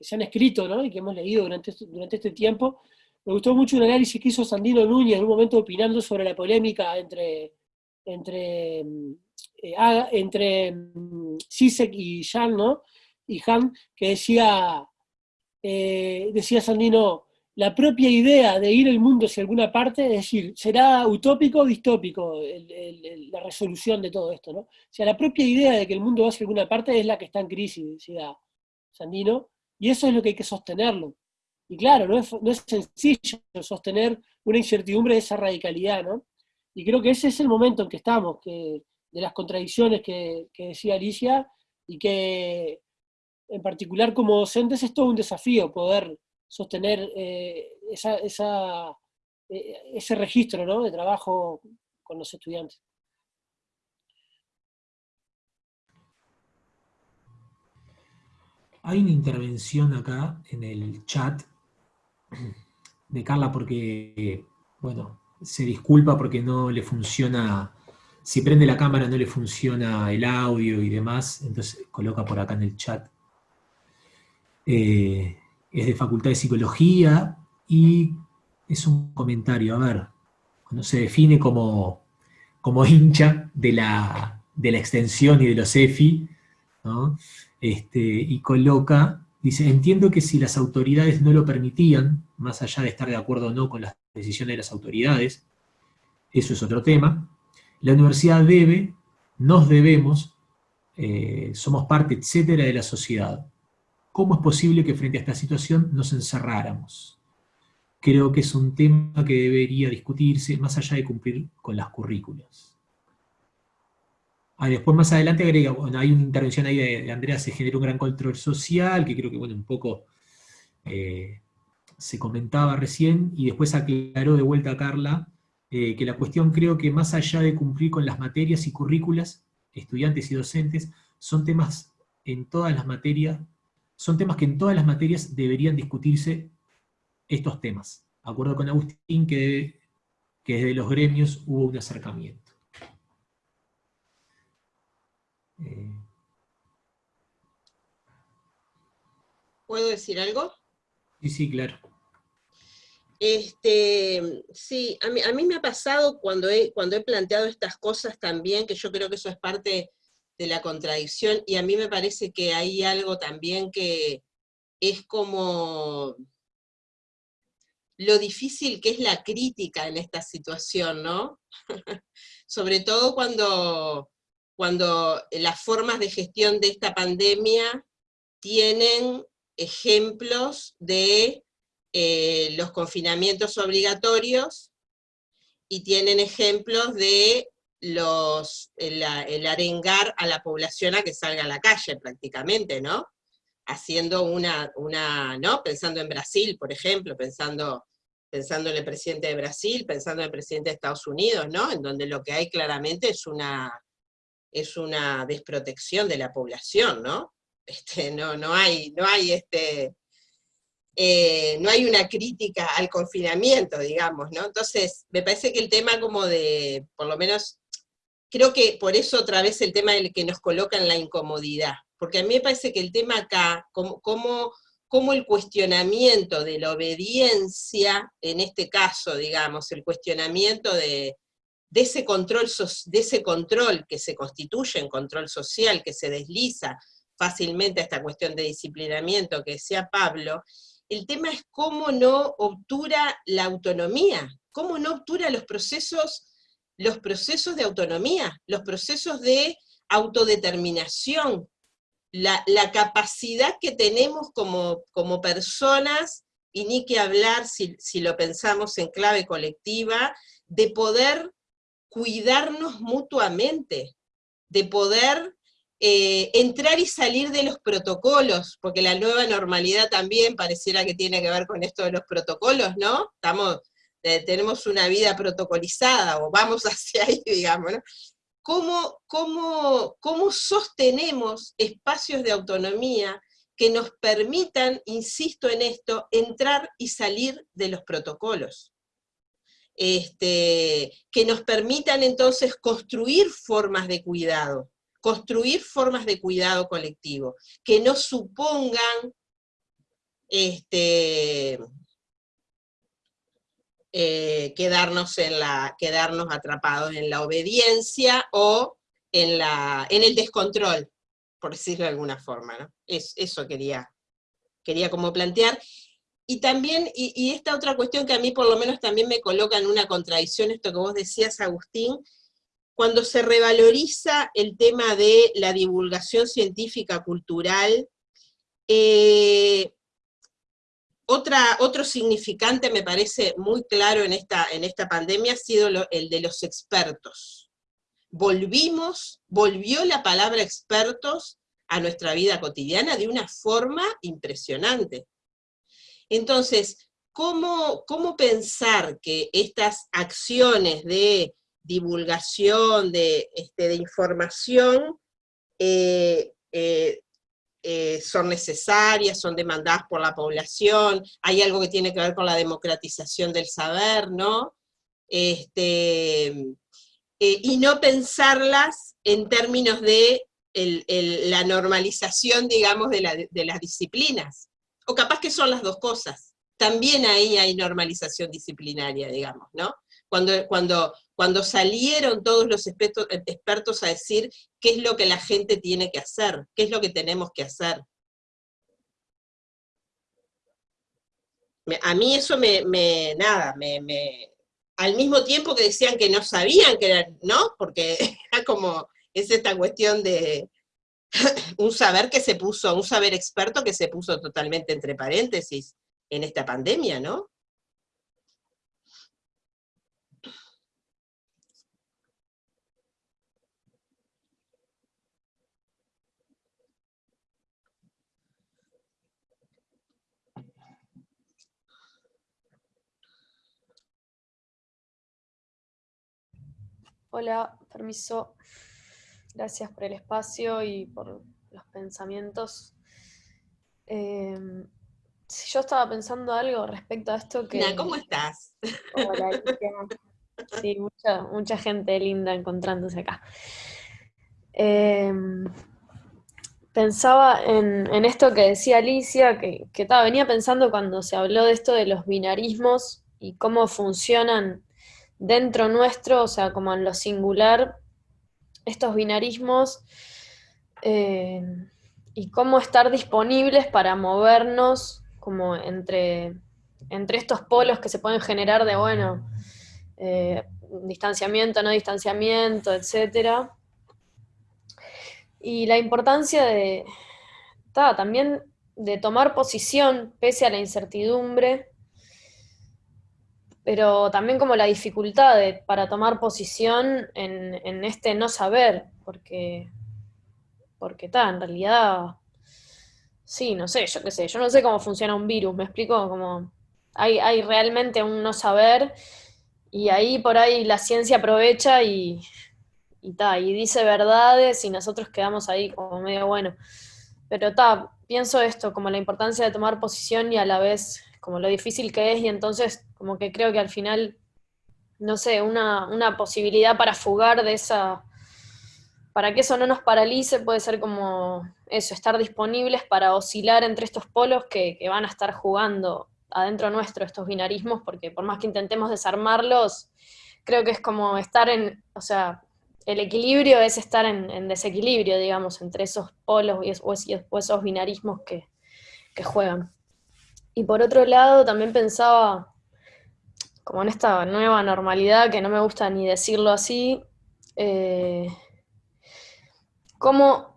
se han escrito ¿no? y que hemos leído durante, este- durante este tiempo, me gustó mucho un análisis que hizo Sandino Núñez en un momento opinando sobre la polémica entre, entre, mm, eh, entre mm, Zizek y Jan, ¿no? Y Han, que decía, eh, decía Sandino, la propia idea de ir el mundo hacia alguna parte, es decir, será utópico o distópico la resolución de todo esto, ¿no? O sea, la propia idea de que el mundo va hacia alguna parte es la que está en crisis, decía Sandino, y eso es lo que hay que sostenerlo. Y claro, no es, no es sencillo sostener una incertidumbre de esa radicalidad, ¿no? Y creo que ese es el momento en que estamos, que, las contradicciones que, decía Alicia, y que en particular como docentes es todo un desafío poder sostener eh, esa, ese registro de trabajo con los estudiantes. Hay una intervención acá en el chat de Carla porque, bueno, se disculpa porque no le funciona, si prende la cámara no le funciona el audio y demás, entonces coloca por acá en el chat. Eh, es de Facultad de Psicología y es un comentario, a ver, cuando se define como, como hincha de la, de la extensión y de los EFI, ¿no? Este, y coloca, dice, entiendo que si las autoridades no lo permitían, más allá de estar de acuerdo o no con las decisiones de las autoridades, eso es otro tema, la universidad debe, nos debemos, eh, somos parte, etcétera, de la sociedad. ¿Cómo es posible que frente a esta situación nos encerráramos? Creo que es un tema que debería discutirse más allá de cumplir con las currículas. Ah, después más adelante agrega, bueno, hay una intervención ahí de, Andrea, se genera un gran control social, que creo que bueno, un poco eh, se comentaba recién, y después aclaró de vuelta a Carla, eh, que la cuestión creo que más allá de cumplir con las materias y currículas, estudiantes y docentes, son temas en todas las materias, son temas que en todas las materias deberían discutirse estos temas. Acuerdo con Agustín que, que desde los gremios hubo un acercamiento. ¿Puedo decir algo? Sí, sí, claro. Este, sí, a mí, a mí me ha pasado cuando he, cuando he planteado estas cosas también, que yo creo que eso es parte de la contradicción, y a mí me parece que hay algo también que es como lo difícil que es la crítica en esta situación, ¿no? Sobre todo cuando cuando las formas de gestión de esta pandemia tienen ejemplos de eh, los confinamientos obligatorios y tienen ejemplos de los, el, arengar a la población a que salga a la calle prácticamente, ¿no? Haciendo una, una ¿no? Pensando en Brasil, por ejemplo, pensando, en el presidente de Brasil, pensando en el presidente de Estados Unidos, ¿no? En donde lo que hay claramente es una, es una desprotección de la población, ¿no? Este, no, no hay, no hay este, eh, no hay una crítica al confinamiento, digamos, ¿no? Entonces, me parece que el tema como de, por lo menos, creo que por eso otra vez el tema del que nos coloca en la incomodidad, porque a mí me parece que el tema acá, como, como, como el cuestionamiento de la obediencia, en este caso, digamos, el cuestionamiento de, de ese, control, de ese control que se constituye en control social, que se desliza fácilmente a esta cuestión de disciplinamiento que decía Pablo, el tema es cómo no obtura la autonomía, cómo no obtura los procesos, los procesos de autonomía, los procesos de autodeterminación, la, capacidad que tenemos como, como, personas, y ni que hablar si, si lo pensamos en clave colectiva, de poder cuidarnos mutuamente, de poder eh, entrar y salir de los protocolos, porque la nueva normalidad también pareciera que tiene que ver con esto de los protocolos, ¿no? Estamos, tenemos una vida protocolizada, o vamos hacia ahí, digamos, ¿no? ¿Cómo, cómo, cómo sostenemos espacios de autonomía que nos permitan, insisto en esto, entrar y salir de los protocolos? este, que nos permitan entonces construir formas de cuidado, construir formas de cuidado colectivo, que no supongan este, eh, quedarnos, en la, quedarnos atrapados en la obediencia o en, la, en el descontrol, por decirlo de alguna forma. ¿no? Es, eso quería, quería como plantear. Y también, y, esta otra cuestión que a mí por lo menos también me coloca en una contradicción, esto que vos decías, Agustín, cuando se revaloriza el tema de la divulgación científica cultural, eh, otra, otro significante me parece muy claro en esta, en esta pandemia ha sido el de los expertos. volvimos, volvió la palabra expertos a nuestra vida cotidiana de una forma impresionante. Entonces, ¿cómo, cómo pensar que estas acciones de divulgación, de, este, de información, eh, eh, eh, son necesarias, son demandadas por la población, hay algo que tiene que ver con la democratización del saber, ¿no? Este, y no pensarlas en términos de la normalización, digamos, de, de las disciplinas. O capaz que son las dos cosas. También ahí hay normalización disciplinaria, digamos, ¿no? Cuando, cuando, cuando salieron todos los expertos, a decir qué es lo que la gente tiene que hacer, qué es lo que tenemos que hacer. A mí eso me, me nada, me, al mismo tiempo que decían que no sabían que eran, ¿no? Porque era como, es esta cuestión de un saber que se puso, un saber experto que se puso totalmente entre paréntesis en esta pandemia, ¿no? Hola, permiso. Gracias por el espacio y por los pensamientos. Em, si yo estaba pensando algo respecto a esto que... ¿cómo estás? Hola, Sí, mucha, mucha gente linda encontrándose acá. Em, pensaba en, esto que decía Alicia, que, que venía pensando cuando se habló de esto de los binarismos y cómo funcionan dentro nuestro, o sea, como en lo singular, estos binarismos eh, y cómo estar disponibles para movernos como entre, entre estos polos que se pueden generar de, bueno, eh, distanciamiento, no distanciamiento, etc. Y la importancia de, también de tomar posición pese a la incertidumbre, pero también como la dificultad para tomar posición en, este no saber, porque, porque está, en realidad, sí, no sé, yo qué sé, yo no sé cómo funciona un virus, me explico, como hay, hay realmente un no saber, y ahí por ahí la ciencia aprovecha y, y, y dice verdades, y nosotros quedamos ahí como medio bueno. Pero está, pienso esto, como la importancia de tomar posición y a la vez como lo difícil que es, y entonces como que creo que al final, no sé, una, posibilidad para fugar de esa, para que eso no nos paralice, puede ser como eso, estar disponibles para oscilar entre estos polos que, van a estar jugando adentro nuestro, estos binarismos, porque por más que intentemos desarmarlos, creo que es como estar en, o sea, el equilibrio es estar en, desequilibrio, digamos, entre esos polos o, esos binarismos que, que juegan. Y por otro lado, también pensaba, como en esta nueva normalidad, que no me gusta ni decirlo así, eh, ¿cómo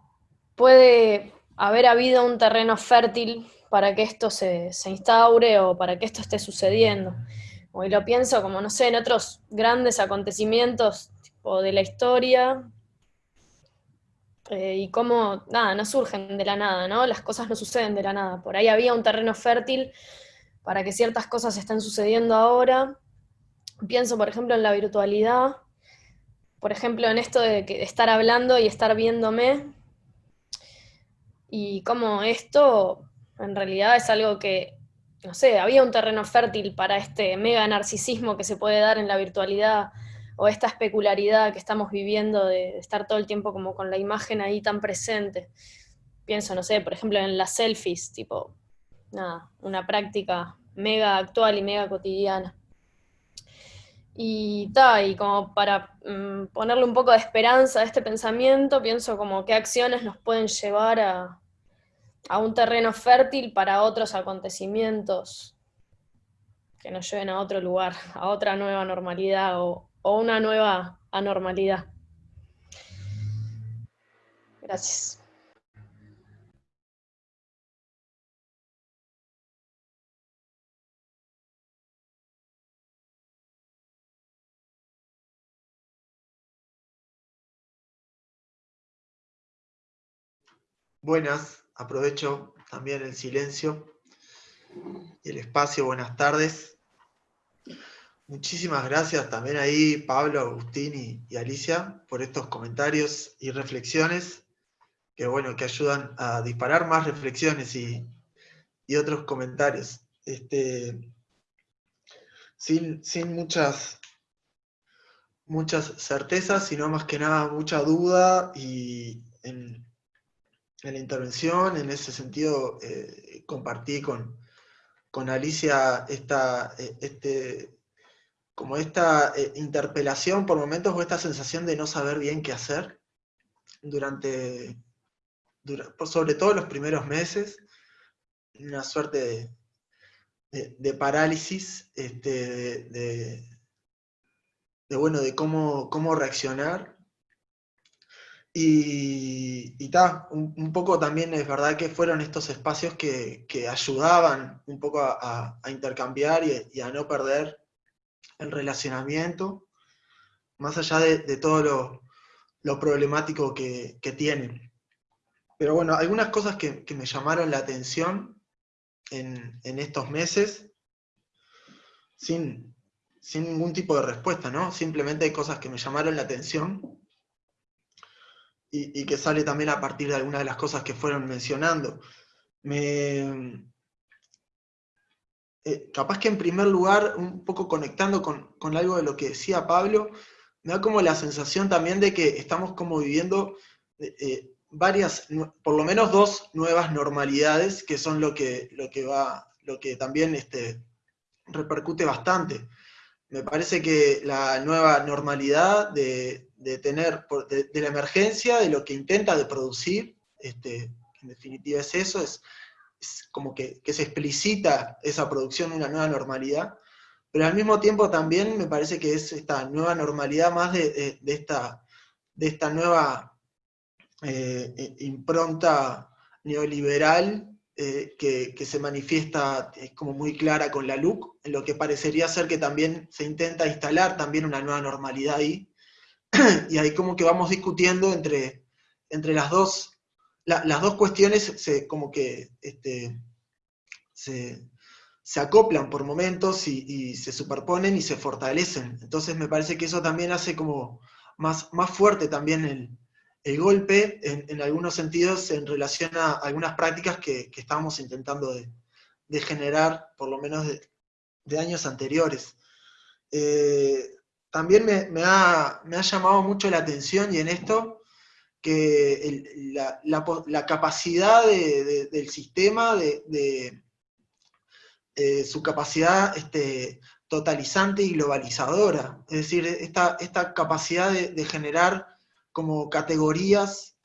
puede haber habido un terreno fértil para que esto se, instaure o para que esto esté sucediendo? Hoy lo pienso como, no sé, en otros grandes acontecimientos de la historia, eh, y cómo, nada, no surgen de la nada, ¿no? Las cosas no suceden de la nada. Por ahí había un terreno fértil para que ciertas cosas estén sucediendo ahora. Pienso, por ejemplo, en la virtualidad, por ejemplo, en esto de, que, estar hablando y estar viéndome, y cómo esto en realidad es algo que, no sé, había un terreno fértil para este mega narcisismo que se puede dar en la virtualidad o esta especularidad que estamos viviendo de estar todo el tiempo como con la imagen ahí tan presente. Pienso, no sé, por ejemplo en las selfies, tipo, nada, una práctica mega actual y mega cotidiana. Y, ta, y como para mm, ponerle un poco de esperanza a este pensamiento, pienso como qué acciones nos pueden llevar a, a un terreno fértil para otros acontecimientos que nos lleven a otro lugar, a otra nueva normalidad o, o una nueva anormalidad. Gracias. Buenas, aprovecho también el silencio y el espacio, buenas tardes. Muchísimas gracias también ahí Pablo, Agustín y, Alicia por estos comentarios y reflexiones que bueno, que ayudan a disparar más reflexiones y, otros comentarios. Este, sin, sin muchas muchas certezas, sino más que nada mucha duda y en, la intervención, en ese sentido, eh, compartí con, con Alicia esta, eh, este, como esta eh, interpelación por momentos o esta sensación de no saber bien qué hacer durante, sobre todo los primeros meses, una suerte de, parálisis, este, de de, bueno, de cómo, cómo reaccionar. Y, y un, poco también es verdad que fueron estos espacios que, ayudaban un poco a, intercambiar y, a no perder el relacionamiento, más allá de, todo lo, problemático que, tienen. Pero bueno, algunas cosas que, me llamaron la atención en, en estos meses, sin, sin ningún tipo de respuesta, ¿no? Simplemente hay cosas que me llamaron la atención y, que sale también a partir de algunas de las cosas que fueron mencionando. Me, eh, capaz que en primer lugar, un poco conectando con, algo de lo que decía Pablo, me da como la sensación también de que estamos como viviendo eh, eh, varias, por lo menos dos nuevas normalidades, que son lo que, lo que va, lo que también este, repercute bastante me parece que la nueva normalidad de, tener, de, la emergencia, de lo que intenta de producir, este, en definitiva es eso, es, como que, se explicita esa producción de una nueva normalidad, pero al mismo tiempo también me parece que es esta nueva normalidad más de, esta, de esta nueva eh, eh, impronta neoliberal eh, que, se manifiesta es como muy clara con la LUC, en lo que parecería ser que también se intenta instalar también una nueva normalidad ahí, y ahí como que vamos discutiendo entre, entre las, dos, las dos cuestiones, se, como que este, se, acoplan por momentos y, se superponen y se fortalecen. Entonces me parece que eso también hace como más, más fuerte también el, el golpe, en, algunos sentidos, en relación a algunas prácticas que, estábamos intentando de, generar, por lo menos de, años anteriores. Eh, también me, ha, llamado mucho la atención, y en esto, que la, capacidad del sistema, de, eh, su capacidad este, totalizante y globalizadora, es decir, esta, esta capacidad de generar como categorías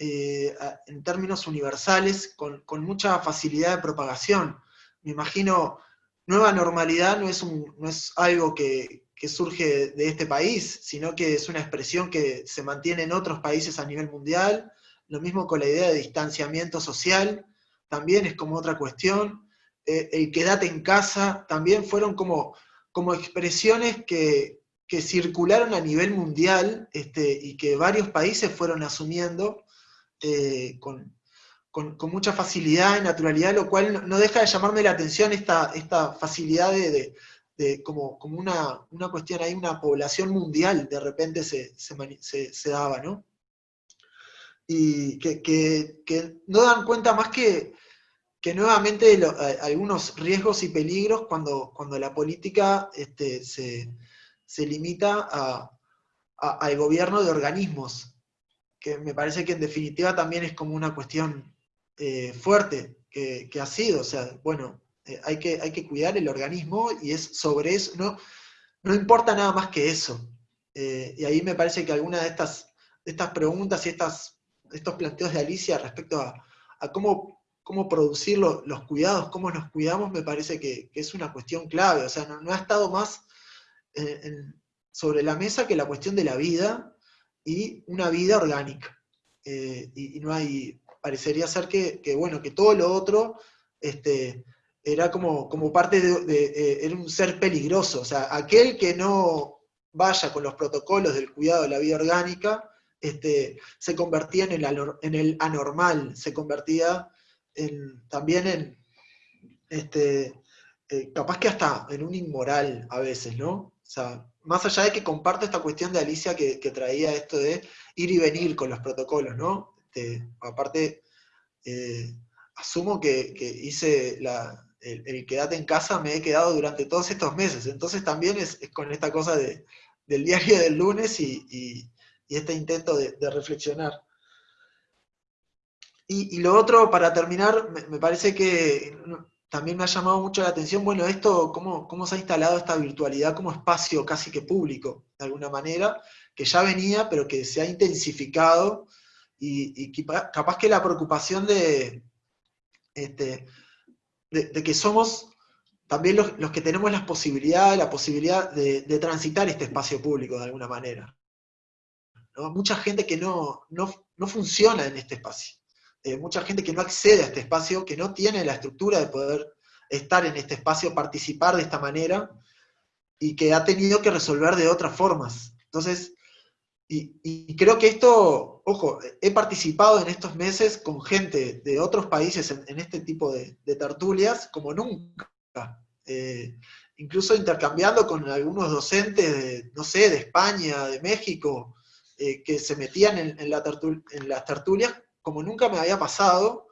eh, en términos universales con, mucha facilidad de propagación. Me imagino, nueva normalidad no es, un, no es algo que, surge de este país, sino que es una expresión que se mantiene en otros países a nivel mundial, lo mismo con la idea de distanciamiento social, también es como otra cuestión, eh, el quedate en casa, también fueron como, como expresiones que, que circularon a nivel mundial este, y que varios países fueron asumiendo eh, con, mucha facilidad y naturalidad, lo cual no deja de llamarme la atención esta, esta facilidad de, como, como una, cuestión ahí, una población mundial de repente se, daba, ¿no? Y que, no dan cuenta más que, que nuevamente de algunos riesgos y peligros cuando, cuando la política este, se se limita al gobierno de organismos, que me parece que en definitiva también es como una cuestión eh, fuerte que, ha sido, o sea, bueno, eh, hay, que, hay que cuidar el organismo y es sobre eso, no, no importa nada más que eso. Eh, y ahí me parece que algunas de estas, estas preguntas y estas, estos planteos de Alicia respecto a, cómo, cómo producir los cuidados, cómo nos cuidamos, me parece que, es una cuestión clave, o sea, no ha estado más sobre la mesa que la cuestión de la vida y una vida orgánica. Eh, y, no hay, parecería ser que, bueno, que todo lo otro este, era como, como parte de, eh, era un ser peligroso, o sea, aquel que no vaya con los protocolos del cuidado de la vida orgánica, este, se convertía en el, en anormal, se convertía también en, este, eh, capaz que hasta en un inmoral a veces, ¿no? O sea, más allá de que comparto esta cuestión de Alicia que, traía esto de ir y venir con los protocolos, ¿no? Este, aparte, eh, asumo que, hice el, quedate en casa, me he quedado durante todos estos meses, entonces también es, con esta cosa de, del diario del lunes y y este intento de, reflexionar. Y, lo otro, para terminar, me, parece que también me ha llamado mucho la atención, bueno, esto, cómo, cómo se ha instalado esta virtualidad como espacio casi que público, de alguna manera, que ya venía, pero que se ha intensificado, y, capaz que la preocupación de, este, de, que somos también los, que tenemos las posibilidades, la posibilidad de, transitar este espacio público de alguna manera. Mucha gente que no, no, funciona en este espacio. Eh, mucha gente que no accede a este espacio, que no tiene la estructura de poder estar en este espacio, participar de esta manera, y que ha tenido que resolver de otras formas. Entonces, y, creo que esto, ojo, he participado en estos meses con gente de otros países en, este tipo de, tertulias como nunca. Eh, incluso intercambiando con algunos docentes de, no sé, de España, de México, eh, que se metían en, las tertulias, como nunca me había pasado,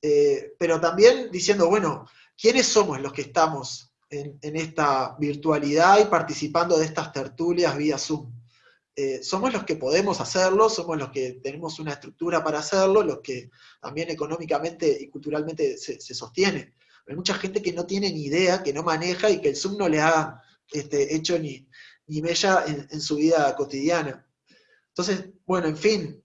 eh, pero también diciendo, bueno, ¿quiénes somos los que estamos en, esta virtualidad y participando de estas tertulias vía Zoom? Eh, somos los que podemos hacerlo, somos los que tenemos una estructura para hacerlo, los que también económicamente y culturalmente se, sostiene. Hay mucha gente que no tiene ni idea, que no maneja y que el Zoom no le ha este, hecho ni, ni mella en, su vida cotidiana. Entonces, bueno, en fin,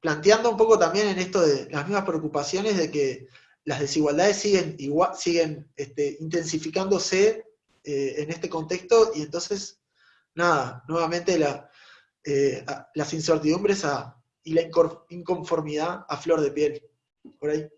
planteando un poco también en esto de las mismas preocupaciones de que las desigualdades siguen, igual, siguen este, intensificándose eh, en este contexto, y entonces, nada, nuevamente eh, las incertidumbres y la inconformidad a flor de piel. Por ahí.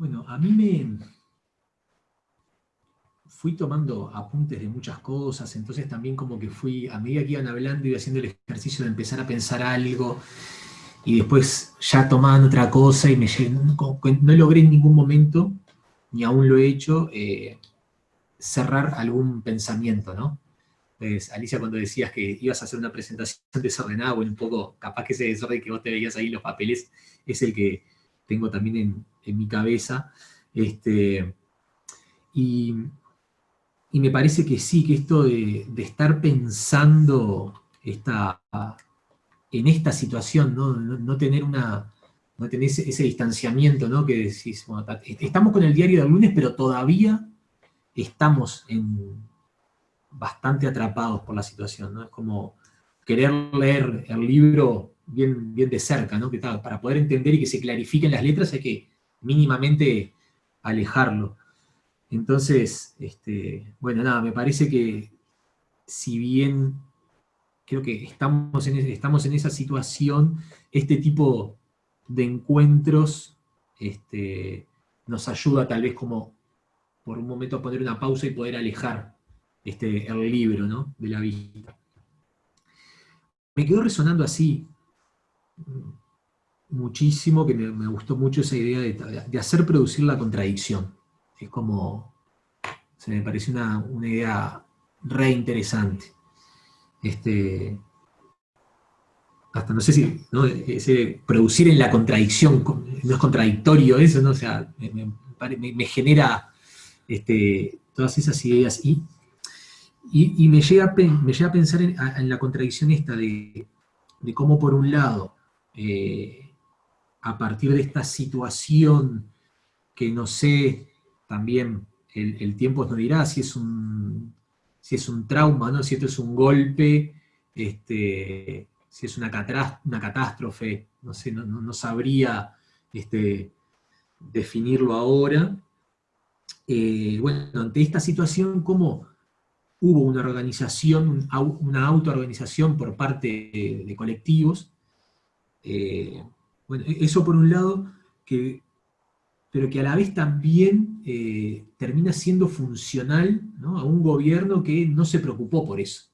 Bueno, a mí me fui tomando apuntes de muchas cosas, entonces también como que fui, a medida que iban hablando, iba haciendo el ejercicio de empezar a pensar algo, y después ya tomaban otra cosa, y me no logré en ningún momento, ni aún lo he hecho, eh, cerrar algún pensamiento, ¿no? Pues, Alicia, cuando decías que ibas a hacer una presentación desordenada, bueno, un poco, capaz que ese desorden que vos te veías ahí en los papeles, es el que tengo también en, en mi cabeza. Este, y, me parece que sí, que esto de, estar pensando esta, en esta situación, no, tener una no tener ese, distanciamiento, ¿no? que decís, estamos con el diario del lunes, pero todavía estamos en, bastante atrapados por la situación, ¿no? Es como querer leer el libro bien, bien de cerca, ¿no? Que para poder entender y que se clarifiquen las letras hay que mínimamente alejarlo. Entonces, este, bueno, nada, me parece que si bien creo que estamos en, estamos en esa situación, este tipo de encuentros este, nos ayuda tal vez como por un momento a poner una pausa y poder alejar este, el libro ¿no? de la vista. Me quedó resonando así, muchísimo, que me, gustó mucho esa idea de, hacer producir la contradicción. Es como, se me parece una, idea re interesante. Este, hasta no sé si, ¿no? Ese producir en la contradicción, no es contradictorio eso, ¿no? O sea, me, genera este, todas esas ideas. Y, y, me, llega, me a pensar en, la contradicción esta de, cómo por un lado, eh, a partir de esta situación que no sé, también el, tiempo nos dirá si es un, si es un trauma, ¿no? si esto es un golpe, este, si es una, una catástrofe, no sé, no, sabría este, definirlo ahora. Eh, bueno, ante esta situación, ¿cómo hubo una organización, una autoorganización por parte de, colectivos? Eh, bueno, e-, eso por un lado, que, pero que a la vez también eh, termina siendo funcional a un gobierno que no se preocupó por eso.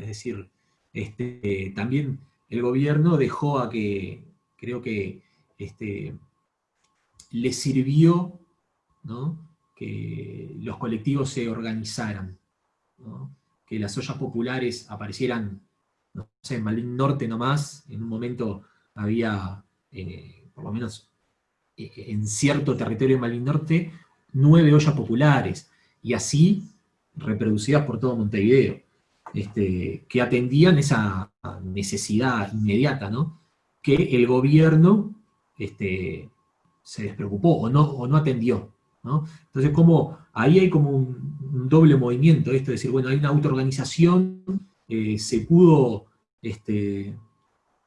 Es decir, este, también el gobierno dejó a que, creo que este, le sirvió que los colectivos se organizaran, que las ollas populares aparecieran, no sé, en Malín Norte nomás, en un momento había, eh, por lo menos eh, en cierto territorio de Malín Norte, nueve ollas populares, y así reproducidas por todo Montevideo. Este, que atendían esa necesidad inmediata, ¿no? Que el gobierno este, se despreocupó o no, o no atendió. ¿no? Entonces, como, ahí hay como un, doble movimiento, esto de decir, bueno, hay una autoorganización, eh, se pudo, este,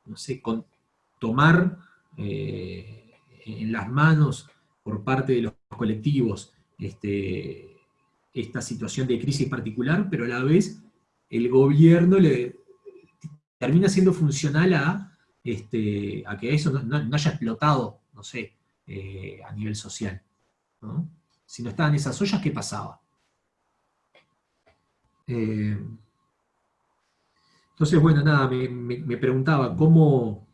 no sé, tomar eh, en las manos por parte de los colectivos este, esta situación de crisis particular, pero a la vez el gobierno termina siendo funcional a, este, a que eso no, haya explotado, no sé, eh, a nivel social. Si no estaban esas ollas, ¿qué pasaba? Eh, entonces, bueno, nada, me, preguntaba cómo,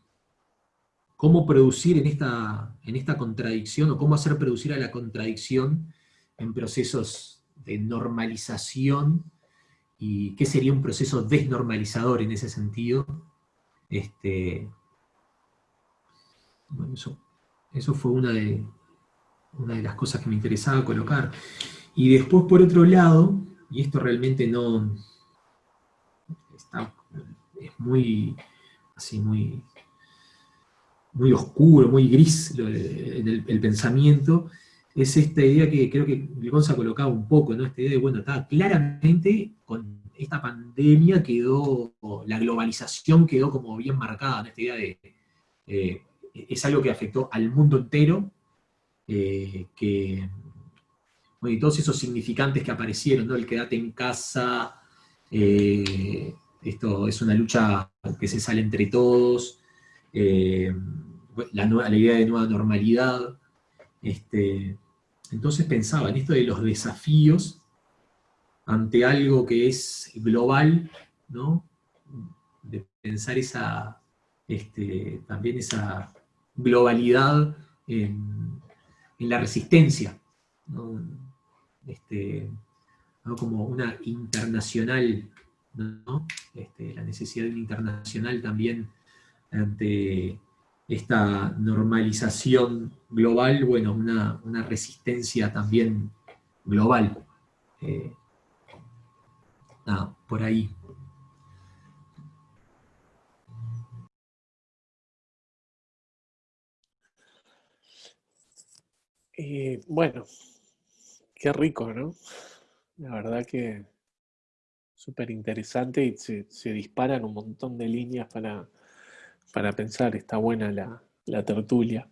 cómo producir en esta, en esta contradicción, o cómo hacer producir a la contradicción en procesos de normalización y qué sería un proceso desnormalizador en ese sentido. Este, eso, fue una de, una de las cosas que me interesaba colocar. Y después, por otro lado, y esto realmente no... es muy, así, muy, muy oscuro, muy gris el, el pensamiento, es esta idea que creo que Gonza colocaba un poco, ¿no? Esta idea de, bueno, está claramente con esta pandemia quedó, la globalización quedó como bien marcada, Esta idea de, eh, es algo que afectó al mundo entero, eh, que, y todos esos significantes que aparecieron, ¿no? El quedate en casa, eh, esto es una lucha que se sale entre todos, la, la idea de nueva normalidad, este, entonces pensaba en esto de los desafíos ante algo que es global, ¿no? de pensar esa, este, también esa globalidad en, la resistencia, este, como una internacional, este, la necesidad de internacional también ante esta normalización global, bueno, una, resistencia también global. Eh, por ahí. Eh, bueno, qué rico, ¿no? La verdad que súper interesante y se, se disparan un montón de líneas para para pensar, está buena la, tertulia.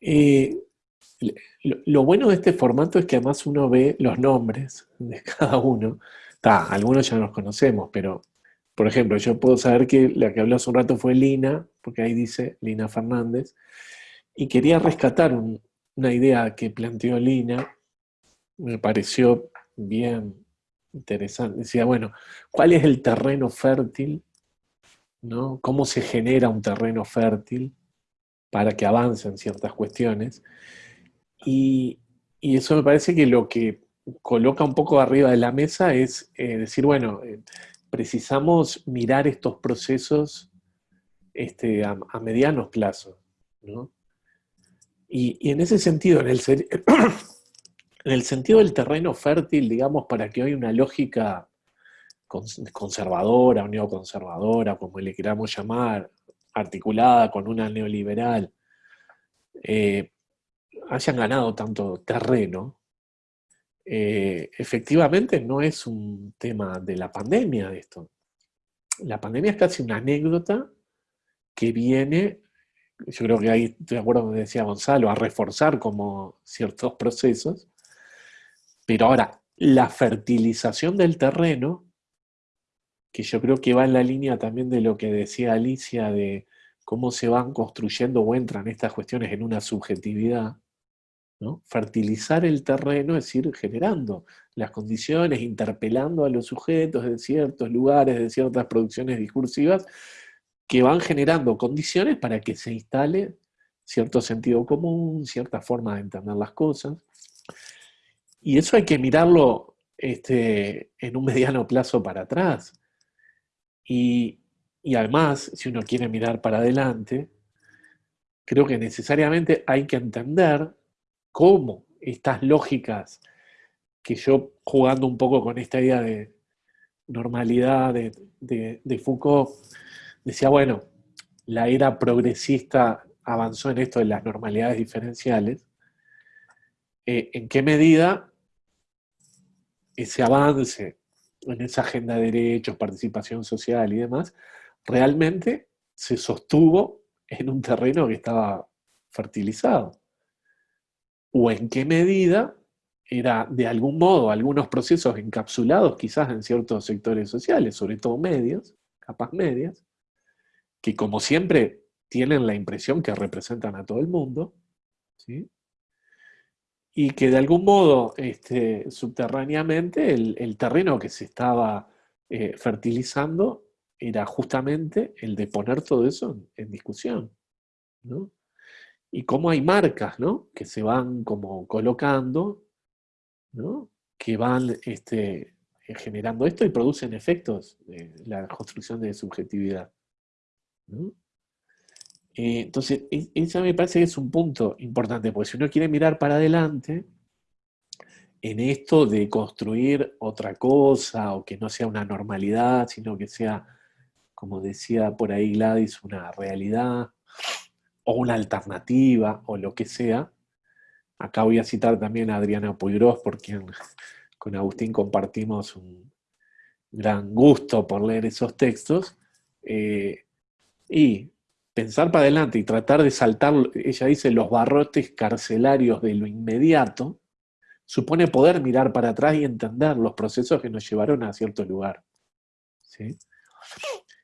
Eh, lo, bueno de este formato es que además uno ve los nombres de cada uno. algunos ya los conocemos, pero por ejemplo, yo puedo saber que la que habló hace un rato fue Lina, porque ahí dice Lina Fernández, y quería rescatar una idea que planteó Lina, me pareció bien interesante. Decía, bueno, ¿cuál es el terreno fértil ¿no? cómo se genera un terreno fértil para que avancen ciertas cuestiones. Y, eso me parece que lo que coloca un poco arriba de la mesa es eh, decir, bueno, eh, precisamos mirar estos procesos este, a, medianos plazos. Y, en ese sentido, en el, en el sentido del terreno fértil, digamos, para que hoy una lógica conservadora o neoconservadora, como le queramos llamar, articulada con una neoliberal, eh, hayan ganado tanto terreno, eh, efectivamente no es un tema de la pandemia de esto. La pandemia es casi una anécdota que viene, yo creo que ahí estoy de acuerdo con lo que decía Gonzalo, a reforzar como ciertos procesos, pero ahora, la fertilización del terreno, que yo creo que va en la línea también de lo que decía Alicia, de cómo se van construyendo o entran estas cuestiones en una subjetividad. Fertilizar el terreno, es decir, generando las condiciones, interpelando a los sujetos de ciertos lugares, de ciertas producciones discursivas, que van generando condiciones para que se instale cierto sentido común, cierta forma de entender las cosas. Y eso hay que mirarlo este, en un mediano plazo para atrás. Y, además, si uno quiere mirar para adelante, creo que necesariamente hay que entender cómo estas lógicas que yo jugando un poco con esta idea de normalidad de, Foucault, decía, bueno, la era progresista avanzó en esto de las normalidades diferenciales, eh, en qué medida ese avance en esa agenda de derechos, participación social y demás, realmente se sostuvo en un terreno que estaba fertilizado. O en qué medida era de algún modo algunos procesos encapsulados quizás en ciertos sectores sociales, sobre todo medios, capas medias, que como siempre tienen la impresión que representan a todo el mundo, y que de algún modo este, subterráneamente el, terreno que se estaba eh, fertilizando era justamente el de poner todo eso en, discusión. Y cómo hay marcas ¿no? que se van como colocando, ¿no? que van este, generando esto y producen efectos de la construcción de subjetividad. Eh, entonces, eso me parece que es un punto importante, porque si uno quiere mirar para adelante, en esto de construir otra cosa, o que no sea una normalidad, sino que sea, como decía por ahí Gladys, una realidad, o una alternativa, o lo que sea. Acá voy a citar también a Adriana Puigros, por quien con Agustín compartimos un gran gusto por leer esos textos. Eh, y pensar para adelante y tratar de saltar, ella dice, los barrotes carcelarios de lo inmediato, supone poder mirar para atrás y entender los procesos que nos llevaron a cierto lugar.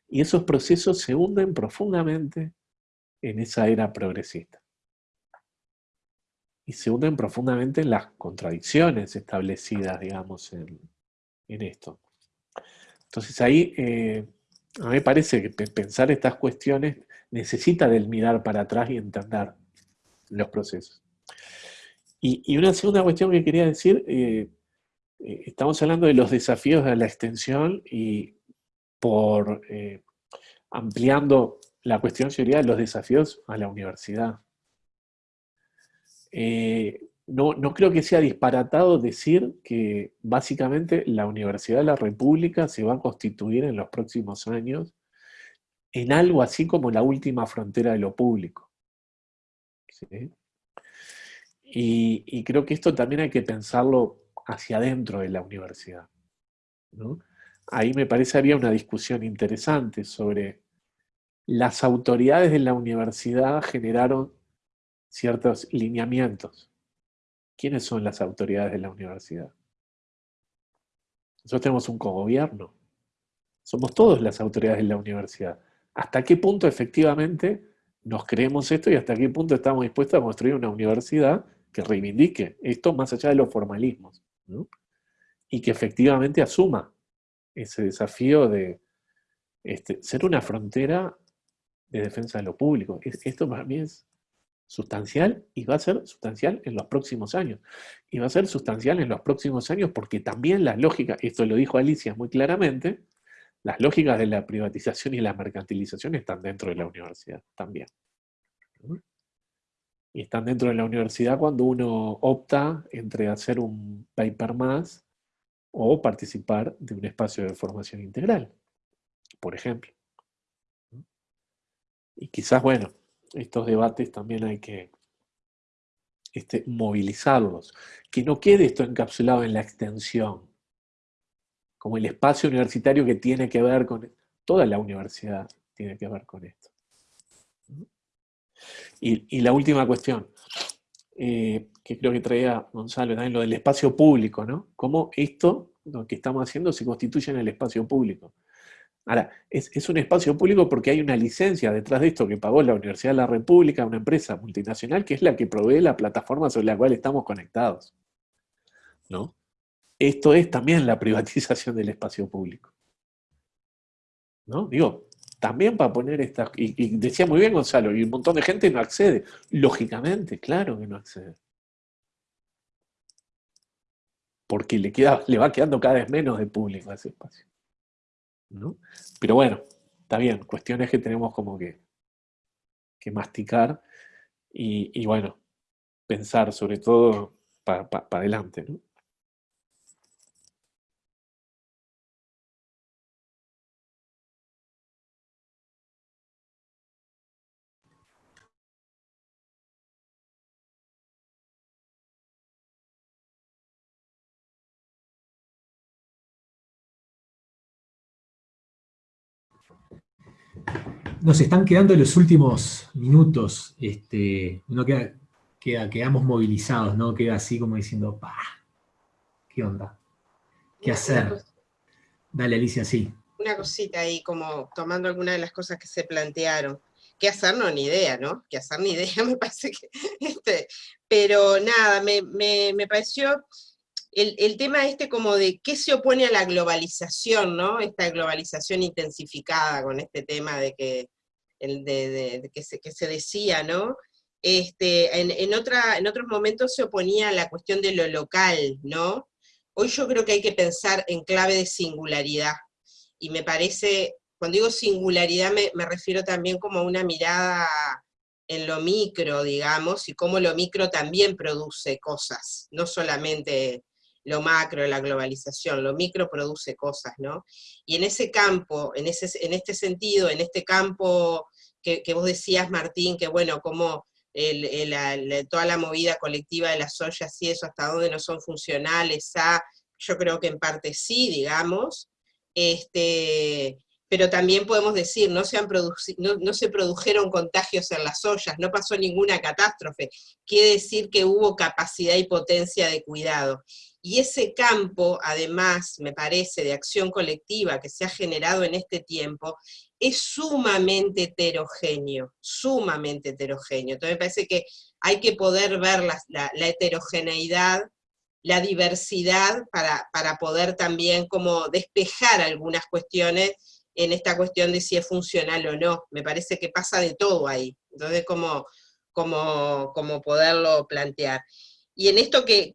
Y esos procesos se hunden profundamente en esa era progresista. Y se hunden profundamente en las contradicciones establecidas, digamos, en, esto. Entonces ahí, eh, a mí me parece que pensar estas cuestiones necesita del mirar para atrás y entender los procesos. Y, una segunda cuestión que quería decir, eh, eh, estamos hablando de los desafíos de la extensión y por eh, ampliando la cuestión sería los desafíos a la universidad. no, no creo que sea disparatado decir que básicamente la Universidad de la República se va a constituir en los próximos años en algo así como la última frontera de lo público. Y, creo que esto también hay que pensarlo hacia adentro de la universidad. Ahí me parece había una discusión interesante sobre las autoridades de la universidad generaron ciertos lineamientos. ¿Quiénes son las autoridades de la universidad? Nosotros tenemos un cogobierno. Somos todos las autoridades de la universidad hasta qué punto efectivamente nos creemos esto y hasta qué punto estamos dispuestos a construir una universidad que reivindique esto más allá de los formalismos, y que efectivamente asuma ese desafío de este, ser una frontera de defensa de lo público. Esto para mí es sustancial y va a ser sustancial en los próximos años. Y va a ser sustancial en los próximos años porque también la lógica, esto lo dijo Alicia muy claramente, Las lógicas de la privatización y la mercantilización están dentro de la universidad también. Y están dentro de la universidad cuando uno opta entre hacer un paper más o participar de un espacio de formación integral, por ejemplo. Y quizás, bueno, estos debates también hay que este, movilizarlos, que no quede esto encapsulado en la extensión, como el espacio universitario que tiene que ver con... Toda la universidad tiene que ver con esto. Y, la última cuestión, eh, que creo que traía Gonzalo también, lo del espacio público, ¿no? Cómo esto, lo que estamos haciendo, se constituye en el espacio público. Ahora, es, un espacio público porque hay una licencia detrás de esto que pagó la Universidad de la República, una empresa multinacional, que es la que provee la plataforma sobre la cual estamos conectados. ¿No? Esto es también la privatización del espacio público. ¿No? Digo, también para poner estas... Y, decía muy bien Gonzalo, y un montón de gente no accede. Lógicamente, claro que no accede. Porque le, queda, le va quedando cada vez menos de público a ese espacio. ¿no? Pero bueno, está bien, cuestiones que tenemos como que, que masticar y, bueno, pensar sobre todo para adelante. ¿no? Nos están quedando los últimos minutos, este, uno queda, quedamos movilizados, ¿no? Queda así como diciendo, pa, ¿qué onda? ¿Qué hacer? Dale, Alicia, sí. Una cosita ahí, como tomando alguna de las cosas que se plantearon. ¿Qué hacer? No, ni idea, ¿no? ¿Qué hacer? Ni idea, me parece que... Este, pero nada, me, me pareció el, tema este como de qué se opone a la globalización, ¿no? Esta globalización intensificada con este tema de que, el de, que, se, que se decía, ¿no? Este, en, en, otra, en otros momentos se oponía a la cuestión de lo local, ¿no? Hoy yo creo que hay que pensar en clave de singularidad, y me parece, cuando digo singularidad me, me refiero también como a una mirada en lo micro, digamos, y cómo lo micro también produce cosas, no solamente lo macro, la globalización, lo micro produce cosas, ¿no? Y en ese campo, en, ese, en este sentido, en este campo que, vos decías, Martín, que bueno, como toda la movida colectiva de las ollas y eso, hasta dónde no son funcionales, a, yo creo que en parte sí, digamos, este, pero también podemos decir, no se, han no, no, se produjeron contagios en las ollas, no pasó ninguna catástrofe, quiere decir que hubo capacidad y potencia de cuidado. Y ese campo, además, me parece, de acción colectiva que se ha generado en este tiempo, es sumamente heterogéneo, sumamente heterogéneo. Entonces me parece que hay que poder ver la, heterogeneidad, la diversidad, para, para, poder también como despejar algunas cuestiones en esta cuestión de si es funcional o no. Me parece que pasa de todo ahí. Entonces, como, como, como poderlo plantear. Y en esto que,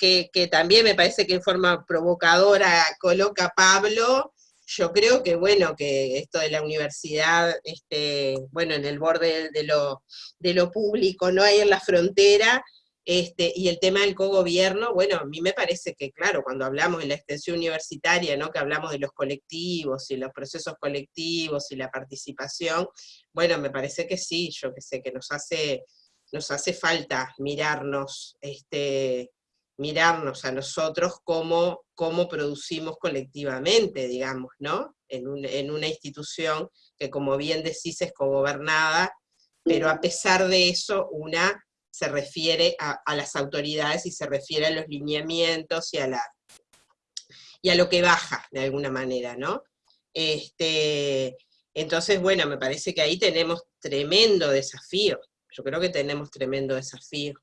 también me parece que en forma provocadora coloca Pablo, yo creo que bueno, que esto de la universidad, este, bueno, en el borde de lo, de lo público, no hay en la frontera, este, y el tema del cogobierno, bueno, a mí me parece que, claro, cuando hablamos de la extensión universitaria, ¿no? que hablamos de los colectivos y los procesos colectivos y la participación, bueno, me parece que sí, yo que sé, que nos hace nos hace falta mirarnos, este, mirarnos a nosotros cómo, producimos colectivamente, digamos, ¿no? En, una institución que, como bien decís, es cogobernada, pero a pesar de eso, una se refiere a, las autoridades y se refiere a los lineamientos y a, la, y a lo que baja, de alguna manera, ¿no? Este, entonces, bueno, me parece que ahí tenemos tremendo desafío, yo creo que tenemos tremendo desafío.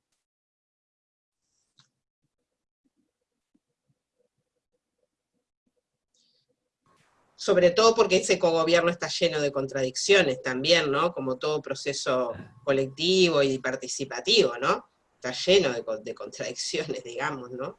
Sobre todo porque ese cogobierno está lleno de contradicciones también, ¿no? Como todo proceso colectivo y participativo, ¿no? Está lleno de, de contradicciones, digamos, ¿no?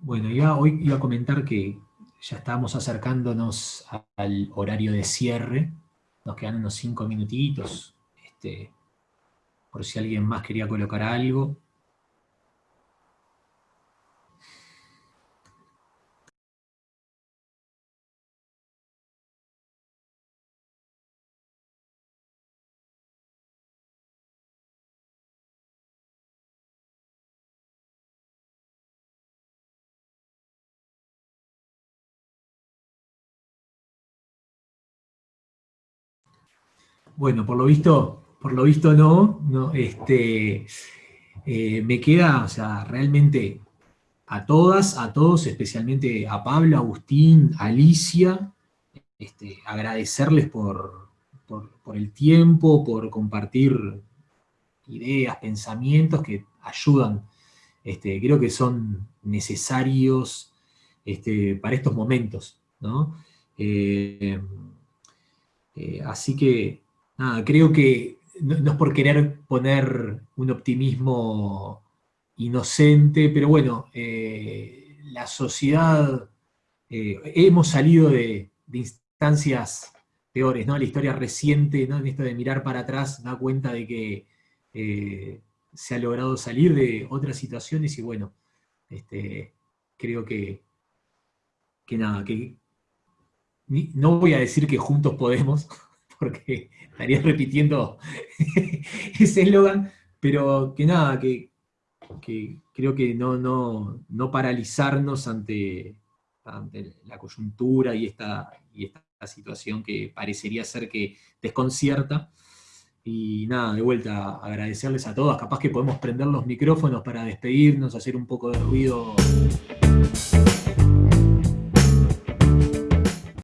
Bueno, iba, hoy iba a comentar que ya estamos acercándonos al horario de cierre. Nos quedan unos cinco minutitos. Este, por si alguien más quería colocar algo. Bueno, por lo visto, por lo visto no, este, eh, me queda, o sea, realmente a todas, a todos, especialmente a Pablo, Agustín, Alicia, este, agradecerles por, el tiempo, por compartir ideas, pensamientos que ayudan, este, creo que son necesarios este, para estos momentos, ¿no? Eh, eh, así que creo que no, es por querer poner un optimismo inocente, pero bueno, eh, la sociedad, eh, hemos salido de, instancias peores, ¿no? La historia reciente, ¿no? En esto de mirar para atrás, da cuenta de que eh, se ha logrado salir de otras situaciones y bueno, este, creo que, que nada, que no voy a decir que juntos podemos, porque estaría repitiendo ese eslogan, pero que nada, que, creo que no, no, paralizarnos ante, la coyuntura y esta, y esta situación que parecería ser que desconcierta. Y nada, de vuelta, agradecerles a todas. Capaz que podemos prender los micrófonos para despedirnos, hacer un poco de ruido